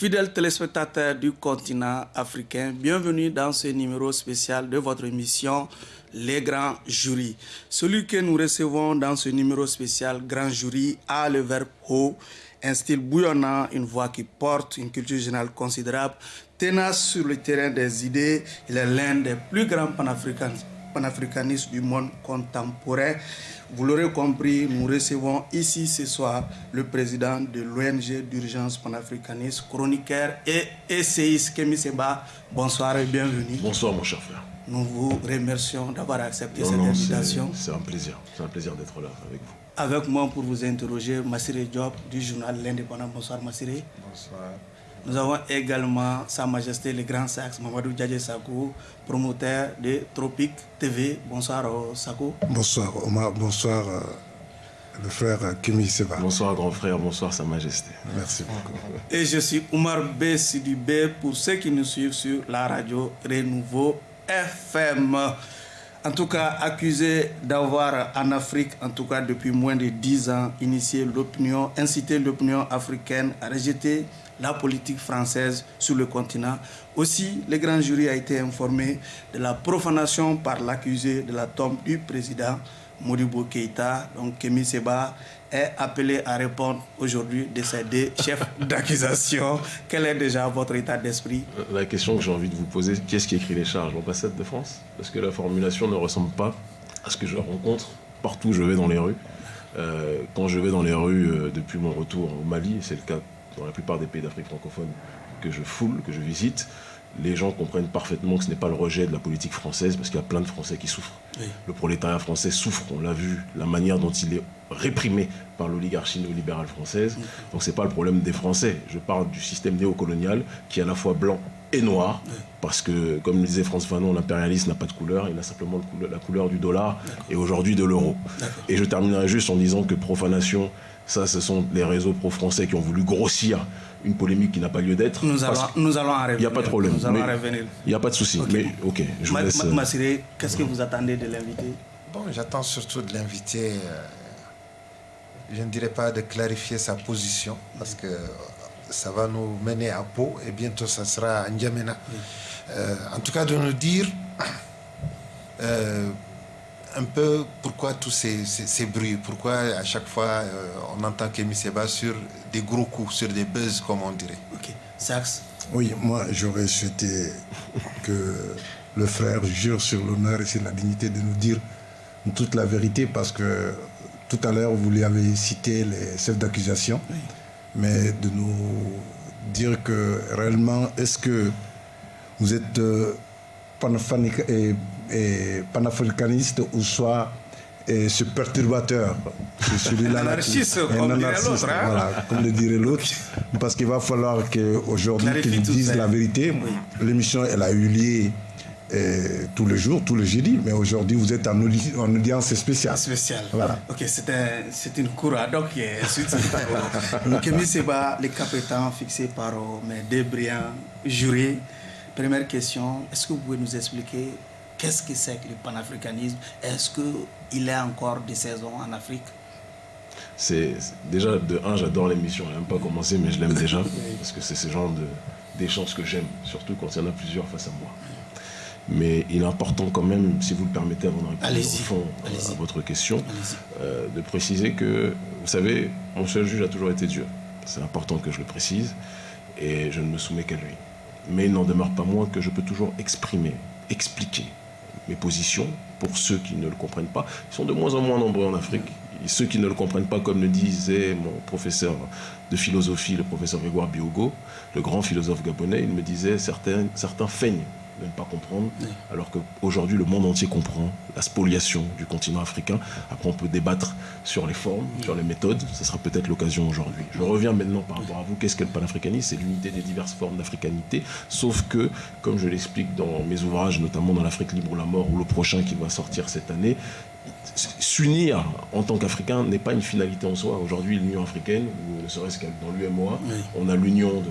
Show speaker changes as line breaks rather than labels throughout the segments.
Fidèles téléspectateurs du continent africain, bienvenue dans ce numéro spécial de votre émission Les Grands Jurys. Celui que nous recevons dans ce numéro spécial Grand Jury a le verbe haut, un style bouillonnant, une voix qui porte une culture générale considérable, tenace sur le terrain des idées. Il est l'un des plus grands panafricanistes du monde contemporain. Vous l'aurez compris, nous recevons ici ce soir le président de l'ONG d'urgence panafricaniste, chroniqueur et essayiste Kémy Seba. Bonsoir et bienvenue.
Bonsoir mon cher frère.
Nous vous remercions d'avoir accepté cette invitation.
C'est un plaisir, c'est un plaisir d'être là avec vous.
Avec moi pour vous interroger, Massiré Diop du journal L'Indépendant. Bonsoir Massiré.
Bonsoir.
Nous avons également Sa Majesté le Grand Sax, Mamadou Djadje Sakou, promoteur de Tropique TV. Bonsoir Sakou.
Bonsoir Omar, bonsoir euh, le frère Kimi Seba.
Bonsoir grand frère, bonsoir Sa Majesté.
Merci beaucoup.
Et je suis Omar B. Sidibé pour ceux qui nous suivent sur la radio Renouveau FM. En tout cas, accusé d'avoir en Afrique, en tout cas depuis moins de 10 ans, initié l'opinion, incité l'opinion africaine à rejeter la politique française sur le continent. Aussi, le grand jury a été informé de la profanation par l'accusé de la tombe du président Modibo Keïta. Donc, Kémy Seba est appelé à répondre aujourd'hui de ces deux chefs d'accusation. Quel est déjà votre état d'esprit?
La question que j'ai envie de vous poser, qui est-ce qui écrit les charges L'ambassade de France? Parce que la formulation ne ressemble pas à ce que je rencontre partout où je vais dans les rues. Euh, quand je vais dans les rues euh, depuis mon retour au Mali, c'est le cas dans la plupart des pays d'Afrique francophone que je foule, que je visite, les gens comprennent parfaitement que ce n'est pas le rejet de la politique française, parce qu'il y a plein de Français qui souffrent. Le prolétariat français souffre, on l'a vu, la manière dont il est réprimé par l'oligarchie néolibérale française. Donc ce n'est pas le problème des Français. Je parle du système néocolonial qui est à la fois blanc et noir, parce que, comme le disait France Fanon, l'impérialisme n'a pas de couleur, il a simplement la couleur du dollar et aujourd'hui de l'euro. Et je terminerai juste en disant que profanation ça, ce sont les réseaux pro-français qui ont voulu grossir une polémique qui n'a pas lieu d'être.
Nous, allons, nous allons en revenir.
Il n'y a pas de problème.
Nous allons revenir.
Il n'y a pas de souci. Mais ok, je vous laisse...
Ma, qu'est-ce que vous attendez de l'invité?
Bon, j'attends surtout de l'invité, euh, je ne dirais pas de clarifier sa position, parce que ça va nous mener à Pau, et bientôt ça sera à N'Djamena. Euh, en tout cas, de nous dire... Euh, un peu pourquoi tous ces, bruits, pourquoi à chaque fois euh, on entend Kémy Seba sur des gros coups, sur des buzz comme on dirait.
Ok, Sax
Oui, moi j'aurais souhaité que le frère jure sur l'honneur et sur la dignité de nous dire toute la vérité parce que tout à l'heure vous lui avez cité les chefs d'accusation, mais de nous dire que réellement est-ce que vous êtes euh, et panafricaniste ou soit ce perturbateur.
celui-là. anarchiste, comme, anarchiste, hein.
voilà, comme le dirait l'autre. Parce qu'il va falloir qu'aujourd'hui, qu'ils disent la vérité. L'émission, elle a eu lieu euh, tous les jours, tous les jeudis, mais aujourd'hui, vous êtes en, audience spéciale.
Spéciale. Voilà. Ok, c'est une cour ad hoc. Kémy Seba, les cap étant fixés par euh, mes deux brillants jurés. Première question, est-ce que vous pouvez nous expliquer Qu'est-ce que c'est que le panafricanisme? Est-ce qu'il est encore de saison en Afrique?
C'est déjà de un j'adore l'émission elle n'a pas commencé mais je l'aime déjà parce que c'est ce genre d'échanges que j'aime surtout quand il y en a plusieurs face à moi. Mais il est important quand même si vous le permettez avant de répondre au fond à votre question euh, de préciser que vous savez mon seul juge a toujours été Dieu. C'est important que je le précise et je ne me soumets qu'à lui. Mais il n'en demeure pas moins que je peux toujours exprimer expliquer mes positions, pour ceux qui ne le comprennent pas. Ils sont de moins en moins nombreux en Afrique. Et ceux qui ne le comprennent pas, comme le disait mon professeur de philosophie, le professeur Grégoire Biogo, le grand philosophe gabonais, il me disait certains, certains feignent de ne pas comprendre, alors qu'aujourd'hui le monde entier comprend la spoliation du continent africain. Après on peut débattre sur les formes, sur les méthodes, ce sera peut-être l'occasion aujourd'hui. Je reviens maintenant par rapport à vous, qu'est-ce que le panafricanisme? C'est l'unité des diverses formes d'africanité, sauf que, comme je l'explique dans mes ouvrages, notamment dans l'Afrique libre ou la mort, ou le prochain qui va sortir cette année, s'unir en tant qu'Africain n'est pas une finalité en soi. Aujourd'hui, l'Union africaine, ou ne serait-ce que dans l'UMOA, on a l'union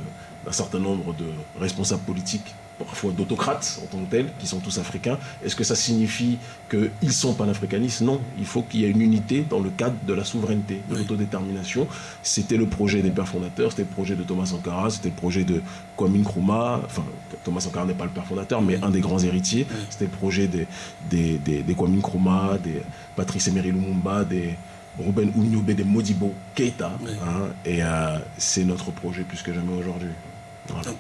d'un certain nombre de responsables politiques parfois d'autocrates en tant que tels, qui sont tous africains. Est-ce que ça signifie qu'ils sont panafricanistes? Non, il faut qu'il y ait une unité dans le cadre de la souveraineté, de l'autodétermination. C'était le projet des pères fondateurs, c'était le projet de Thomas Sankara, c'était le projet de Kwame Nkrumah, enfin Thomas Sankara n'est pas le père fondateur, mais un des grands héritiers. C'était le projet des, des, des, des Kwame Nkrumah, des Patrice Emery Lumumba, des Ruben Ouniobe, des Modibo Keita. Hein, et euh, c'est notre projet plus que jamais aujourd'hui. Voilà.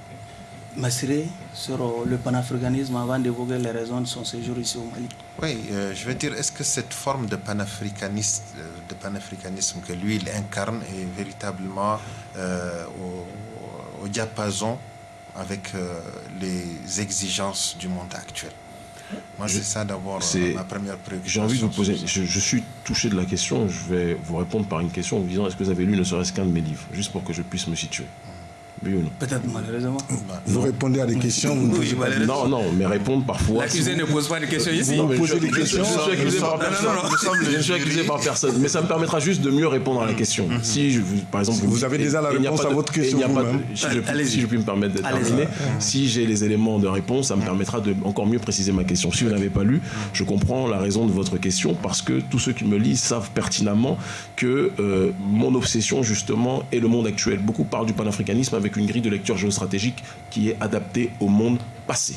Massiré, sur le panafricanisme avant d'évoquer les raisons de son séjour ici au Mali.
Oui, euh, je veux dire, est-ce que cette forme de panafricanisme, de panafricanisme que lui il incarne est véritablement euh, au, au, diapason avec euh, les exigences du monde actuel? Moi, c'est ça d'abord ma première préoccupation.
J'ai envie de vous poser, je, je, suis touché de la question, je vais vous répondre par une question en vous disant est-ce que vous avez lu ne serait-ce qu'un de mes livres, juste pour que je puisse me situer? Oui ou non
Peut-être malheureusement.
Vous répondez à des questions vous
Oui.
Non, non, mais répondre parfois.
L'accusé ne pose pas de questions ici.
Vous
mais
posez
je-
des
je-
questions.
Je suis accusé par personne. Je suis accusé par personne. Mais ça me permettra juste de mieux répondre à la question. Si, je, vous- par exemple,
Vous avez déjà la réponse à votre question
pas de-
vous-même.
si, je, si puis me permettre de terminer, si j'ai les éléments de réponse, ça me permettra de encore mieux préciser ma question. Si vous n'avez pas lu, je comprends la raison de votre question parce que tous ceux qui me lisent savent pertinemment que euh, mon obsession justement est le monde actuel. Beaucoup parlent du panafricanisme avec une grille de lecture géostratégique qui est adaptée au monde passé.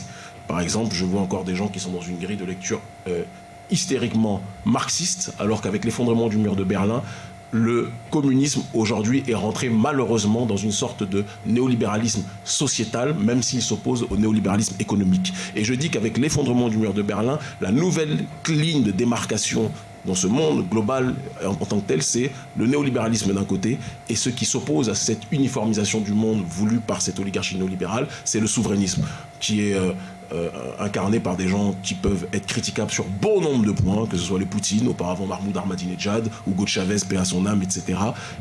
Par exemple, je vois encore des gens qui sont dans une grille de lecture euh, hystériquement marxiste, alors qu'avec l'effondrement du mur de Berlin, le communisme aujourd'hui est rentré malheureusement dans une sorte de néolibéralisme sociétal, même s'il s'oppose au néolibéralisme économique. Et je dis qu'avec l'effondrement du mur de Berlin, la nouvelle ligne de démarcation dans ce monde global en, tant que tel, c'est le néolibéralisme d'un côté, et ce qui s'oppose à cette uniformisation du monde voulue par cette oligarchie néolibérale, c'est le souverainisme, qui est euh, euh, incarné par des gens qui peuvent être critiquables sur bon nombre de points, que ce soit les Poutine, auparavant Mahmoud Ahmadinejad, Hugo Chavez, paix son âme, etc.,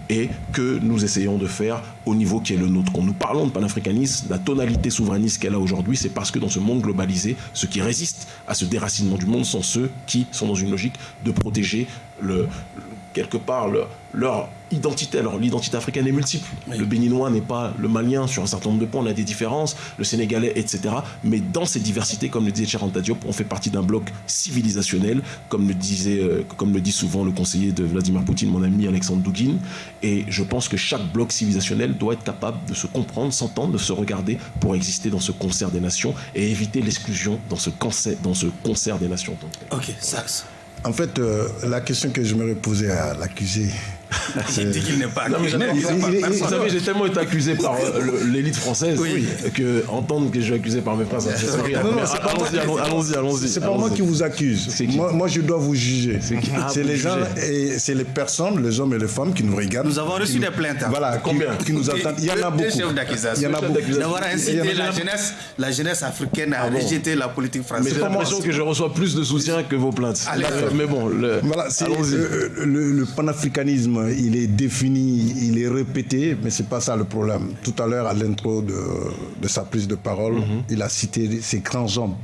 et que nous essayons de faire au niveau qui est le nôtre. Quand nous parlons de panafricanisme, la tonalité souverainiste qu'elle a aujourd'hui, c'est parce que dans ce monde globalisé, ceux qui résistent à ce déracinement du monde sont ceux qui sont dans une logique de protéger le- quelque part le- leur identité. Alors l'identité africaine est multiple.
Oui.
Le béninois n'est pas le malien sur un certain nombre de points, on a des différences, le sénégalais, etc. Mais dans ces diversités, comme le disait Cheranta Diop, on fait partie d'un bloc civilisationnel, comme le, disait, euh, comme le dit souvent le conseiller de Vladimir Poutine, mon ami Alexandre Douguin. Et je pense que chaque bloc civilisationnel doit être capable de se comprendre, s'entendre, de se regarder pour exister dans ce concert des nations et éviter l'exclusion dans ce concert, dans ce concert des nations.
Ok, Sax.
En fait, euh, la question que je me posée à l'accusé,
Il dit qu'il n'est pas
Non, mais
accusé
il-
Vous savez, j'ai tellement été accusé par euh, l'élite française
Oui.
que entendre que je suis accusé par mes frères, ça me fait sourire. Mais Allons-y, allons- allons-y, allons-y.
c'est pas moi qui vous accuse. Moi, moi, je dois vous juger.
Ah,
C'est
vous
les gens et c'est les personnes, les hommes et les femmes qui nous regardent.
Nous avons reçu des plaintes.
Voilà, qui-
Combien
qui, nous attendent. Il y en a beaucoup.
chefs d'accusation.
Il y en a beaucoup.
d'accusation.
D'avoir
Il y en
incité la jeunesse, la jeunesse africaine à
Ah
rejeter la politique
Mais
française.
j'ai
pas moi,
l'impression que je reçois plus de soutien que vos plaintes. Mais bon, allons-y.
euh, le, le panafricanisme, il est défini, il est répété, mais c'est pas ça le problème. Tout à l'heure, à l'intro de, de sa prise de parole,
Mhm.
il a cité ces grands hommes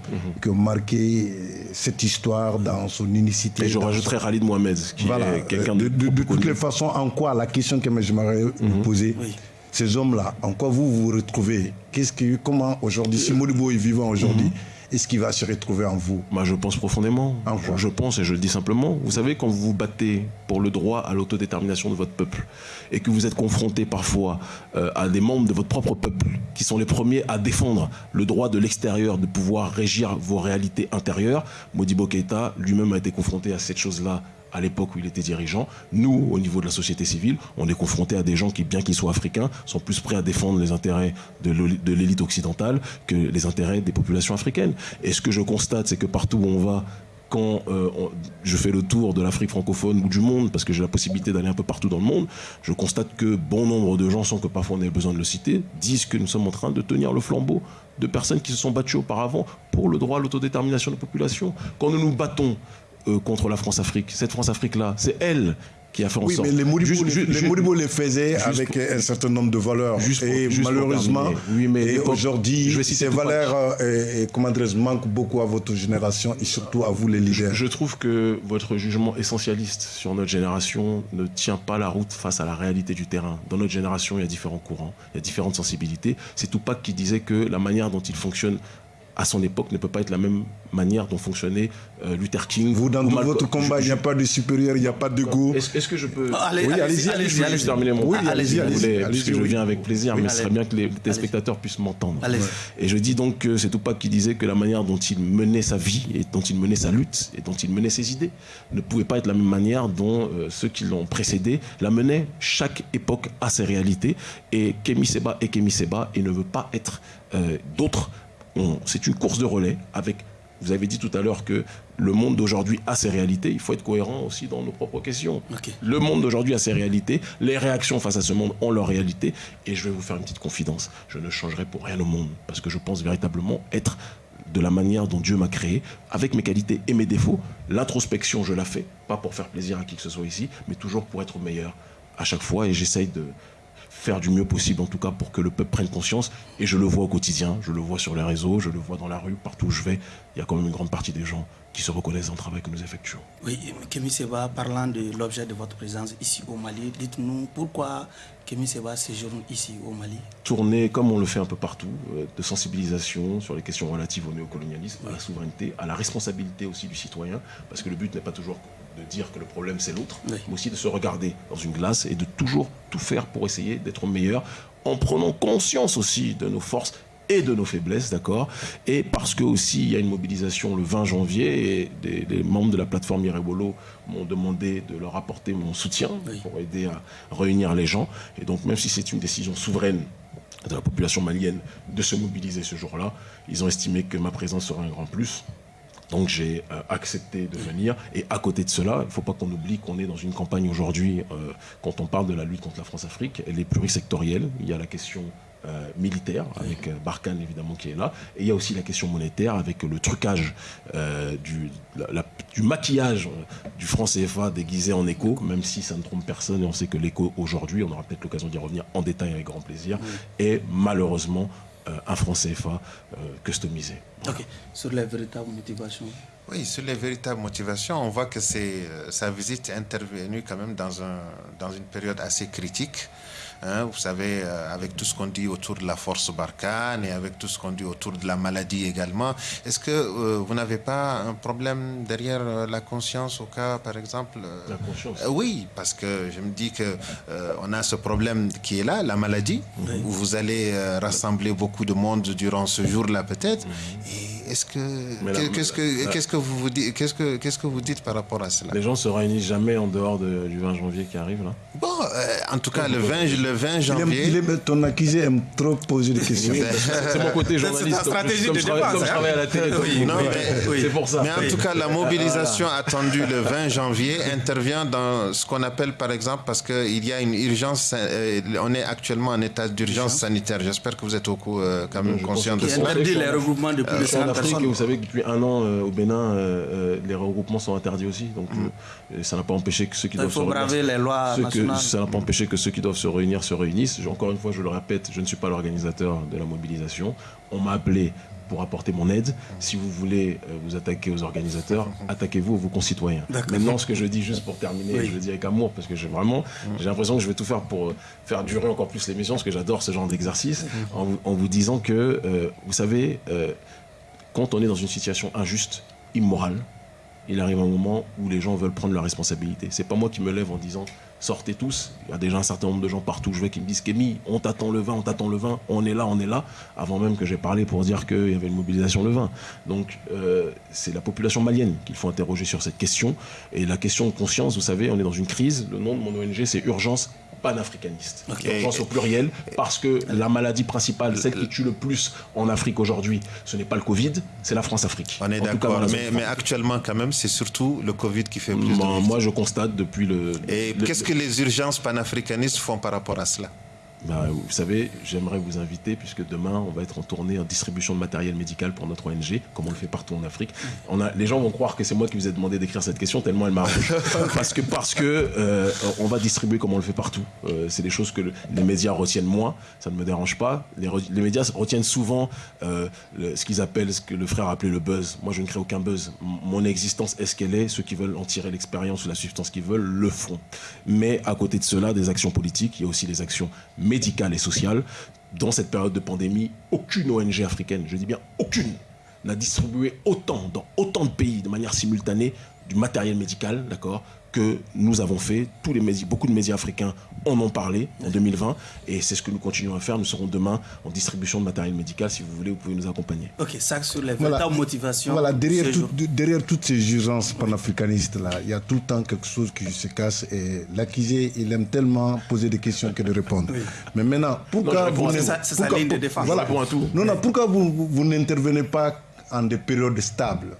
qui ont marqué cette histoire dans son unicité.
Et je rajouterai Khalid Mohamed, qui
Voilà.
est quelqu'un
de,
de,
de, de
beaucoup
toutes les façons, en quoi la question que j'aimerais vous poser,
Oui.
ces hommes-là, en quoi vous vous retrouvez? Qu'est-ce que, comment aujourd'hui, si Modibo est vivant aujourd'hui, est-ce qu'il va se retrouver en vous
Moi, je pense profondément.
En
Je, pense et je le dis simplement. Vous savez, quand vous vous battez pour le droit à l'autodétermination de votre peuple et que vous êtes confronté parfois euh, à des membres de votre propre peuple qui sont les premiers à défendre le droit de l'extérieur de pouvoir régir vos réalités intérieures, Modibo Keïta lui-même a été confronté à cette chose-là à l'époque où il était dirigeant. Nous, au niveau de la société civile, on est confronté à des gens qui, bien qu'ils soient africains, sont plus prêts à défendre les intérêts de l'élite occidentale que les intérêts des populations africaines. Et ce que je constate, c'est que partout où on va, quand euh, je fais le tour de l'Afrique francophone ou du monde, parce que j'ai la possibilité d'aller un peu partout dans le monde, je constate que bon nombre de gens, sans que parfois on ait besoin de le citer, disent que nous sommes en train de tenir le flambeau de personnes qui se sont battues auparavant pour le droit à l'autodétermination des populations. Quand nous nous battons euh, contre la France-Afrique, cette France-Afrique-là, c'est elle qui a fait en
Oui,
sorte...
mais les Modibo, les, faisaient avec
pour-
un certain nombre de valeurs.
Juste pour-
et
juste
malheureusement.
Oui, mais
aujourd'hui,
je
ces valeurs euh, et, et, comment manquent beaucoup à votre génération et surtout à vous les leaders.
Je trouve que votre jugement essentialiste sur notre génération ne tient pas la route face à la réalité du terrain. Dans notre génération, il y a différents courants, il y a différentes sensibilités. C'est Tupac qui disait que la manière dont il fonctionne à son époque ne peut pas être la même manière dont fonctionnait euh, Luther King.
Vous, dans votre combat, il n'y a pas de supérieur, il n'y a pas de go.
Est-ce que je peux...
Allez, oui, allez-y, allez-y.
Allez terminer mon oui, allez-y, allez-y. Puisque je viens avec plaisir, mais ce serait bien que les téléspectateurs puissent m'entendre. Et je dis donc que c'est Tupac qui disait que la manière dont il menait sa vie, et dont il menait sa lutte, et dont il menait ses idées, ne pouvait pas être la même manière dont euh, ceux qui l'ont précédé la menaient. Chaque époque a ses réalités. Et Kemi Seba est Kemi Seba et ne veut pas être euh, d'autres. C'est une course de relais avec vous avez dit tout à l'heure que le monde d'aujourd'hui a ses réalités. Il faut être cohérent aussi dans nos propres questions. Le monde d'aujourd'hui a ses réalités. Les réactions face à ce monde ont leurs réalités. Et je vais vous faire une petite confidence. Je ne changerai pour rien au monde. Parce que je pense véritablement être de la manière dont Dieu m'a créé, avec mes qualités et mes défauts. L'introspection, je la fais, pas pour faire plaisir à qui que ce soit ici, mais toujours pour être meilleur à chaque fois. Et j'essaye de, faire du mieux possible, en tout cas, pour que le peuple prenne conscience. Et je le vois au quotidien, je le vois sur les réseaux, je le vois dans la rue, partout où je vais. Il y a quand même une grande partie des gens qui se reconnaissent dans le travail que nous effectuons.
Oui, Kémy Seba, parlant de l'objet de votre présence ici au Mali, dites-nous pourquoi Kémy Seba séjourne ici au Mali
Tourner, comme on le fait un peu partout, euh, de sensibilisation sur les questions relatives au néocolonialisme, à la souveraineté, à la responsabilité aussi du citoyen, parce que le but n'est pas toujours de dire que le problème c'est l'autre, mais aussi de se regarder dans une glace et de toujours tout faire pour essayer d'être meilleur en prenant conscience aussi de nos forces et de nos faiblesses, d'accord? Et parce que aussi il y a une mobilisation le 20 janvier et des, membres de la plateforme Irebolo m'ont demandé de leur apporter mon soutien pour aider à réunir les gens. Et donc même si c'est une décision souveraine de la population malienne de se mobiliser ce jour-là, ils ont estimé que ma présence serait un grand plus. Donc j'ai euh, accepté de venir. Et à côté de cela, il ne faut pas qu'on oublie qu'on est dans une campagne aujourd'hui, euh, quand on parle de la lutte contre la France-Afrique, elle est plurisectorielle. Il y a la question euh, militaire, avec Barkhane évidemment qui est là, et il y a aussi la question monétaire, avec le trucage du, du, maquillage du franc CFA déguisé en écho, même si ça ne trompe personne, et on sait que l'écho aujourd'hui, on aura peut-être l'occasion d'y revenir en détail avec grand plaisir, est malheureusement un franc CFA customisé.
Ok. Sur les véritables motivations
Oui, sur les véritables motivations, on voit que euh, sa visite est intervenue quand même dans, un, dans une période assez critique. Hein, vous savez, euh, avec tout ce qu'on dit autour de la force Barkhane et avec tout ce qu'on dit autour de la maladie également, est-ce que euh, vous n'avez pas un problème derrière euh, la conscience au cas, par exemple
La conscience
Oui, parce que je me dis que on a ce problème qui est là, la maladie, où vous allez rassembler beaucoup de monde durant ce jour-là peut-être. Et est-ce que qu'est-ce que qu'est-ce que vous vous dites qu'est-ce que qu'est-ce que vous dites par rapport à cela?
Les gens se réunissent jamais en dehors du 20 janvier qui arrive là.
Bon, en tout cas le 20 le 20 janvier.
Il aime, ton accusé aime trop poser des questions.
c'est mon côté journaliste.
C'est stratégie de
défense. Comme je travaille à la télé. c'est pour ça.
Mais en tout cas, la mobilisation attendue le 20 janvier intervient dans ce qu'on appelle, par exemple, parce qu'il y a une urgence, euh, on est actuellement en état d'urgence sanitaire. J'espère que vous êtes au euh, quand même conscient de ça.
interdit les regroupements de plus de 50 personnes.
Vous savez que depuis un an, euh, au Bénin, les regroupements sont interdits aussi. Donc, mm. ça n'a pas empêché que ceux qui doivent se
braver les lois nationales.
Ça n'a pas empêché que ceux qui doivent se réunir se réunissent encore une fois, je le répète, je ne suis pas l'organisateur de la mobilisation. On m'a appelé pour apporter mon aide. Si vous voulez euh, vous attaquer aux organisateurs, attaquez-vous vos concitoyens. Maintenant, ce que je dis juste pour terminer, je le dis avec amour, parce que j'ai vraiment, j'ai l'impression que je vais tout faire pour euh, faire durer encore plus l'émission, parce que j'adore ce genre d'exercice, en, vous disant que, euh, vous savez, quand on est dans une situation injuste, immorale, il arrive un moment où les gens veulent prendre leur responsabilité. C'est pas moi qui me lève en disant sortez tous. Il y a déjà un certain nombre de gens partout où je vais qui me disent Kémy, on t'attend le vin, on t'attend le vin, on est là, on est là, avant même que j'ai parlé pour dire qu'il y avait une mobilisation le vin. Donc euh, c'est la population malienne qu'il faut interroger sur cette question. Et la question de conscience, vous savez, on est dans une crise. Le nom de mon ONG, c'est Urgence panafricaniste. Okay. Urgence au pluriel, parce que la maladie principale, celle qui tue le plus en Afrique aujourd'hui, ce n'est pas le Covid, c'est la France-Afrique.
On est d'accord, mais, mais, actuellement quand même, c'est surtout le Covid qui fait plus
de Moi, je constate depuis le...
Et qu'est-ce que les urgences panafricanistes font par rapport à cela?
Bah, vous savez, j'aimerais vous inviter, puisque demain, on va être en tournée en distribution de matériel médical pour notre ONG, comme on le fait partout en Afrique. On a, les gens vont croire que c'est moi qui vous ai demandé d'écrire cette question, tellement elle m'arrange. parce que, parce que euh, on va distribuer comme on le fait partout. Euh, c'est des choses que les médias retiennent moins, ça ne me dérange pas. Les, les médias retiennent souvent euh, ce qu'ils appellent, ce que le frère appelait le buzz. Moi, je ne crée aucun buzz. Mon existence est ce qu'elle est. Ceux qui veulent en tirer l'expérience ou la substance qu'ils veulent le font. Mais à côté de cela, des actions politiques, il y a aussi des actions médicale et sociale. Dans cette période de pandémie, aucune ONG africaine, je dis bien aucune, n'a distribué autant, dans autant de pays, de manière simultanée, du matériel médical, d'accord, que nous avons fait. Tous les médias, beaucoup de médias africains en ont parlé en 2020 et c'est ce que nous continuons à faire. Nous serons demain en distribution de matériel médical. Si vous voulez, vous pouvez nous accompagner.
Ok, ça sur les voilà. motivations.
Voilà, derrière, derrière toutes ces urgences panafricanistes-là, il y a tout le temps quelque chose qui se casse et l'accusé, il aime tellement poser des questions que de répondre. Mais maintenant, pourquoi vous...
C'est sa, ligne de défense.
Voilà. Non, non, pourquoi vous, vous n'intervenez pas en des périodes stables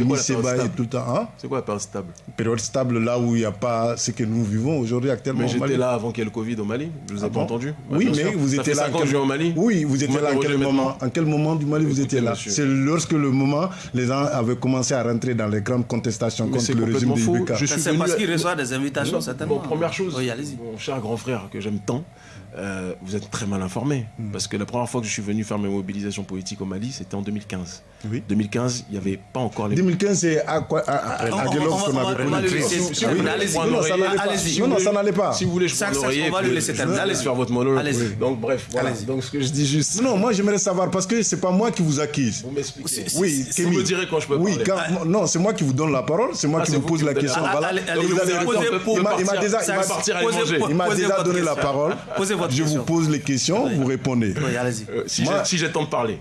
tout le temps. Hein? C'est quoi la période stable?
Période stable là où il n'y a pas ce que nous vivons aujourd'hui actuellement.
Mais j'étais là avant qu'il y ait le Covid au Mali. Je ne vous ai ah pas entendu?
Oui, mais vous étiez là.
quel... au Mali.
Oui, vous étiez là en quel moment? En quel moment du Mali vous étiez là? C'est lorsque le moment, les gens avaient commencé à rentrer dans les grandes contestations contre le régime de Ibeka.
C'est parce qu'il reçoit des invitations, certainement.
première chose, mon cher grand frère que j'aime tant, euh, vous êtes très mal informé. Hmm. Parce que la première fois que je suis venu faire mes mobilisations politiques au Mali, c'était en 2015. Oui. 2015, il n'y avait pas encore les.
2015, c'est à quoi Après qu'on avait
Allez-y.
Non, non, ça n'allait pas.
Si vous voulez, je
On va le laisser terminer.
Allez faire votre monologue. Donc, bref, voilà. Donc, ce que je dis juste.
Non, moi, j'aimerais savoir, parce que c'est pas moi qui vous accuse.
Vous m'expliquez. Oui, vous me direz quand je peux
oui,
parler.
Non, c'est moi qui vous donne la parole, c'est moi qui vous pose la question. Voilà. Il m'a déjà donné la parole. Je vous pose les questions, vous répondez.
Euh, si j'ai le temps de parler.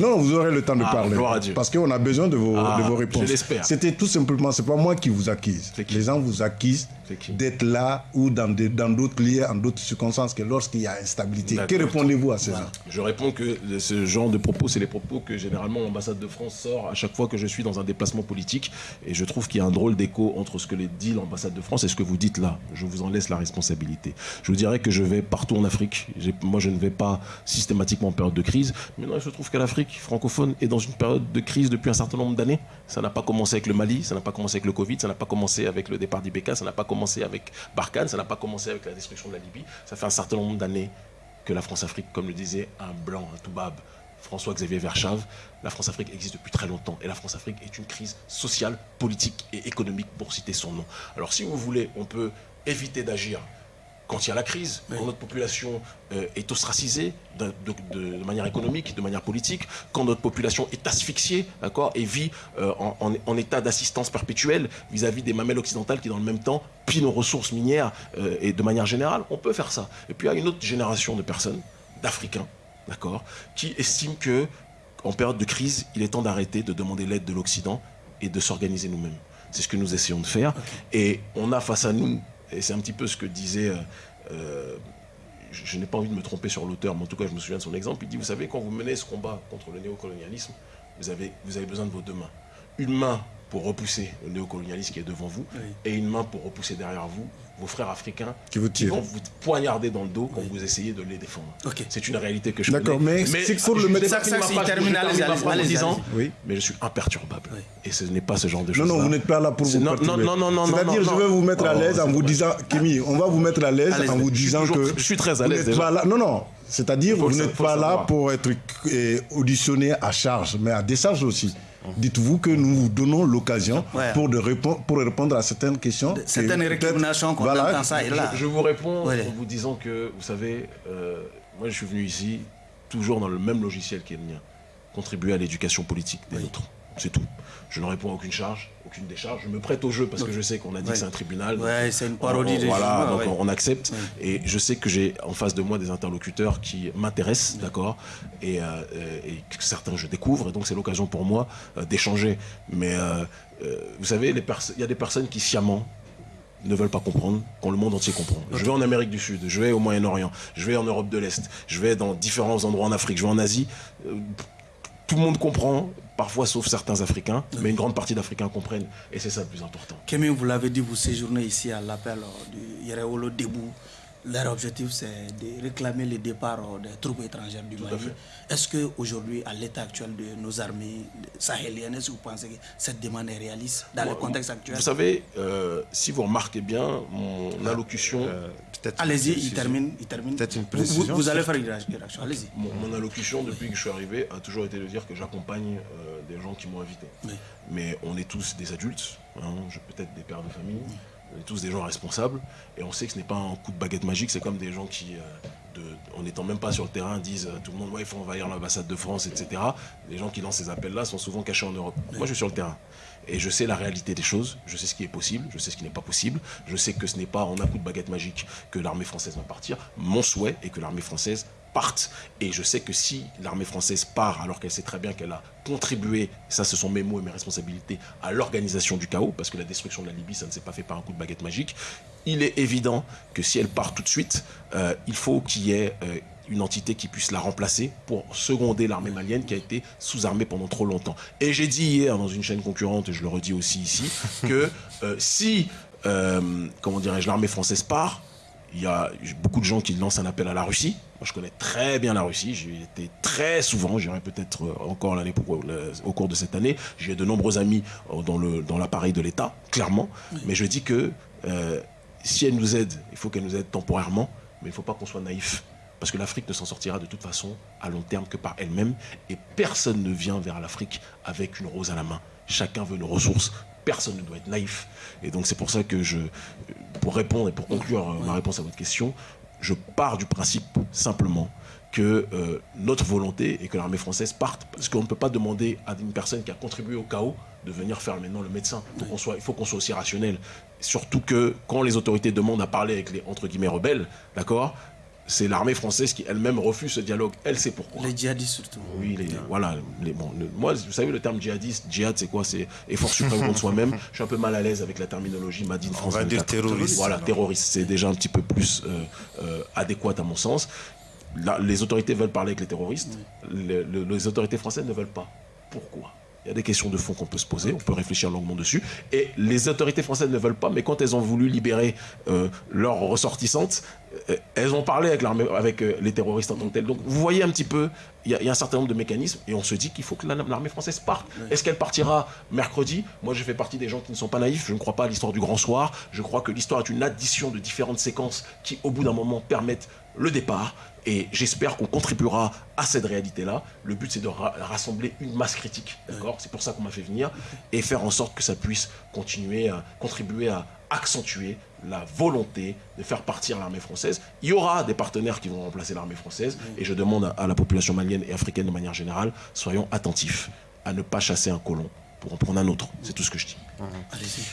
Non, vous aurez le temps de ah, parler. Parce qu'on a besoin de vos,
ah,
de vos réponses. C'était tout simplement, c'est pas moi qui vous accuse. Les gens vous accusent d'être là ou dans d'autres lieux, en d'autres circonstances que lorsqu'il y a instabilité. Que répondez-vous à ces gens?
Je réponds que ce genre de propos, c'est les propos que généralement l'ambassade de France sort à chaque fois que je suis dans un déplacement politique. Et je trouve qu'il y a un drôle d'écho entre ce que dit l'ambassade de France et ce que vous dites là. Je vous en laisse la responsabilité. Je vous dirais que je vais partout en Afrique. Moi, je ne vais pas systématiquement en période de crise. Mais non, il se trouve que l'Afrique francophone est dans une période de crise depuis un certain nombre d'années. Ça n'a pas commencé avec le Mali, ça n'a pas commencé avec le Covid, ça n'a pas commencé avec le départ d'Ibeka, ça n'a pas commencé avec Barkhane, ça n'a pas commencé avec la destruction de la Libye. Ça fait un certain nombre d'années que la France-Afrique, comme le disait un blanc, un toubab, François-Xavier Verschave, la France-Afrique existe depuis très longtemps. Et la France-Afrique est une crise sociale, politique et économique, pour citer son nom. Alors si vous voulez, on peut éviter d'agir quand il y a la crise, quand notre population euh, est ostracisée de, manière économique, de manière politique, quand notre population est asphyxiée, d'accord, et vit euh, en, état d'assistance perpétuelle vis-à-vis des mamelles occidentales qui, dans le même temps, pillent nos ressources minières euh, et de manière générale, on peut faire ça. Et puis il y a une autre génération de personnes, d'Africains, d'accord, qui estiment que en période de crise, il est temps d'arrêter de demander l'aide de l'Occident et de s'organiser nous-mêmes. C'est ce que nous essayons de faire. Et on a face à nous et c'est un petit peu ce que disait, euh, euh, je, n'ai pas envie de me tromper sur l'auteur, mais en tout cas je me souviens de son exemple, il dit, vous savez, quand vous menez ce combat contre le néocolonialisme, vous avez, vous avez besoin de vos deux mains. Une main pour repousser le néocolonialisme qui est devant vous, et une main pour repousser derrière vous vos frères africains
qui, vous
vont vous poignarder dans le dos quand vous essayez de les défendre. C'est une réalité que je
D'accord, mais, c'est pour le mettre
ça, ça,
oui. mais je suis imperturbable. Et ce n'est pas ce genre de choses.
Non, non, vous n'êtes pas là pour vous perturber.
Non, non, non, non.
C'est-à-dire, je vais vous mettre à l'aise en vous disant, Kémy, on va vous mettre à l'aise en vous disant que.
Je suis très à l'aise.
Non, non. C'est-à-dire, vous n'êtes pas là pour être auditionné à charge, mais à décharge aussi. Dites-vous que nous vous donnons l'occasion pour, répondre, pour répondre à certaines questions.
certaines récriminations qu'on entend ça et là.
Je, vous réponds en vous disant que, vous savez, euh, moi je suis venu ici toujours dans le même logiciel qui est le mien. Contribuer à l'éducation politique des autres. C'est tout. Je ne réponds à aucune charge, aucune décharge. Je me prête au jeu parce que je sais qu'on a dit que c'est un tribunal.
Ouais, c'est une parodie
on, Voilà, donc on, accepte. Et je sais que j'ai en face de moi des interlocuteurs qui m'intéressent, d'accord et, euh, et, certains je découvre. Et donc c'est l'occasion pour moi euh, d'échanger. Mais euh, vous savez, il y a des personnes qui sciemment ne veulent pas comprendre, quand le monde entier comprend. Je vais en Amérique du Sud, je vais au Moyen-Orient, je vais en Europe de l'Est, je vais dans différents endroits en Afrique, je vais en Asie. Tout le monde comprend, parfois sauf certains Africains, mais une grande partie d'Africains comprennent, et c'est ça le plus important.
Kémy, vous l'avez dit, vous séjournez ici à l'appel du Yereolo Debout. Leur objectif, c'est de réclamer le départ des troupes étrangères du Mali. Est-ce qu'aujourd'hui, à l'état actuel de nos armées sahéliennes, est-ce que vous pensez que cette demande est réaliste dans le contexte actuel?
Vous savez, euh, si vous remarquez bien, mon ah, allocution... Euh,
allez-y, il termine. Il termine.
Peut-être une
précision. Vous, allez faire une réaction, allez-y.
Mon, allocution, depuis que je suis arrivé, a toujours été de dire que j'accompagne euh, des gens qui m'ont invité. Mais on est tous des adultes, hein, peut-être des pères de famille. On est tous des gens responsables et on sait que ce n'est pas un coup de baguette magique, c'est comme des gens qui, euh, en n'étant même pas sur le terrain, disent euh, tout le monde, ouais, il faut envahir l'ambassade de France, etc. Les gens qui lancent ces appels-là sont souvent cachés en Europe. Moi, je suis sur le terrain. Et je sais la réalité des choses, je sais ce qui est possible, je sais ce qui n'est pas possible, je sais que ce n'est pas en un coup de baguette magique que l'armée française va partir. Mon souhait est que l'armée française parte. Et je sais que si l'armée française part, alors qu'elle sait très bien qu'elle a contribué, ça ce sont mes mots et mes responsabilités, à l'organisation du chaos, parce que la destruction de la Libye, ça ne s'est pas fait par un coup de baguette magique, il est évident que si elle part tout de suite, euh, il faut qu'il y ait euh, une entité qui puisse la remplacer pour seconder l'armée malienne qui a été sous-armée pendant trop longtemps. Et j'ai dit hier dans une chaîne concurrente, et je le redis aussi ici, que euh, si, comment dirais-je, l'armée française part, il y a beaucoup de gens qui lancent un appel à la Russie. Moi, je connais très bien la Russie. J'y été très souvent. J'irai peut-être euh, encore l'année au cours de cette année. J'ai de nombreux amis euh, dans le dans l'appareil de l'État, clairement. Mais je dis que euh, si elle nous aide, il faut qu'elle nous aide temporairement, mais il ne faut pas qu'on soit naïf. Parce que l'Afrique ne s'en sortira de toute façon à long terme que par elle-même. Et personne ne vient vers l'Afrique avec une rose à la main. Chacun veut nos ressources. Personne ne doit être naïf. Et donc c'est pour ça que je, pour répondre et pour conclure euh, ma réponse à votre question, je pars du principe simplement que euh, notre volonté est que l'armée française parte. Parce qu'on ne peut pas demander à une personne qui a contribué au chaos de venir faire maintenant le médecin. soit, il faut qu'on soit aussi rationnel. Surtout que quand les autorités demandent à parler avec les entre guillemets rebelles, d'accord c'est l'armée française qui elle-même refuse ce dialogue. Elle sait pourquoi.
Les djihadistes surtout.
Oui, les, voilà. Les, bon, moi, vous savez, le terme djihadiste, djihad, c'est quoi? C'est effort suprême contre soi-même. Je suis un peu mal à l'aise avec la terminologie Madine France.
On va dire terroriste.
Voilà, terroriste. C'est déjà un petit peu plus euh, euh, adéquat à mon sens. les autorités veulent parler avec les terroristes. les autorités françaises ne veulent pas. Pourquoi? Il y a des questions de fond qu'on peut se poser, on peut réfléchir longuement dessus. Et les autorités françaises ne veulent pas, mais quand elles ont voulu libérer euh, leurs ressortissantes, euh, elles ont parlé avec, avec euh, les terroristes en tant que tels. Donc vous voyez un petit peu, il y, a un certain nombre de mécanismes et on se dit qu'il faut que l'armée française parte. Est-ce qu'elle partira mercredi? Moi je fais partie des gens qui ne sont pas naïfs, je ne crois pas à l'histoire du grand soir. Je crois que l'histoire est une addition de différentes séquences qui au bout d'un moment permettent le départ. Et j'espère qu'on contribuera à cette réalité-là. Le but, c'est de rassembler une masse critique, d'accord? C'est pour ça qu'on m'a fait venir, et faire en sorte que ça puisse continuer à contribuer à accentuer la volonté de faire partir l'armée française. Il y aura des partenaires qui vont remplacer l'armée française, et je demande à la population malienne et africaine de manière générale, soyons attentifs à ne pas chasser un colon pour en prendre un autre. C'est tout ce que je dis.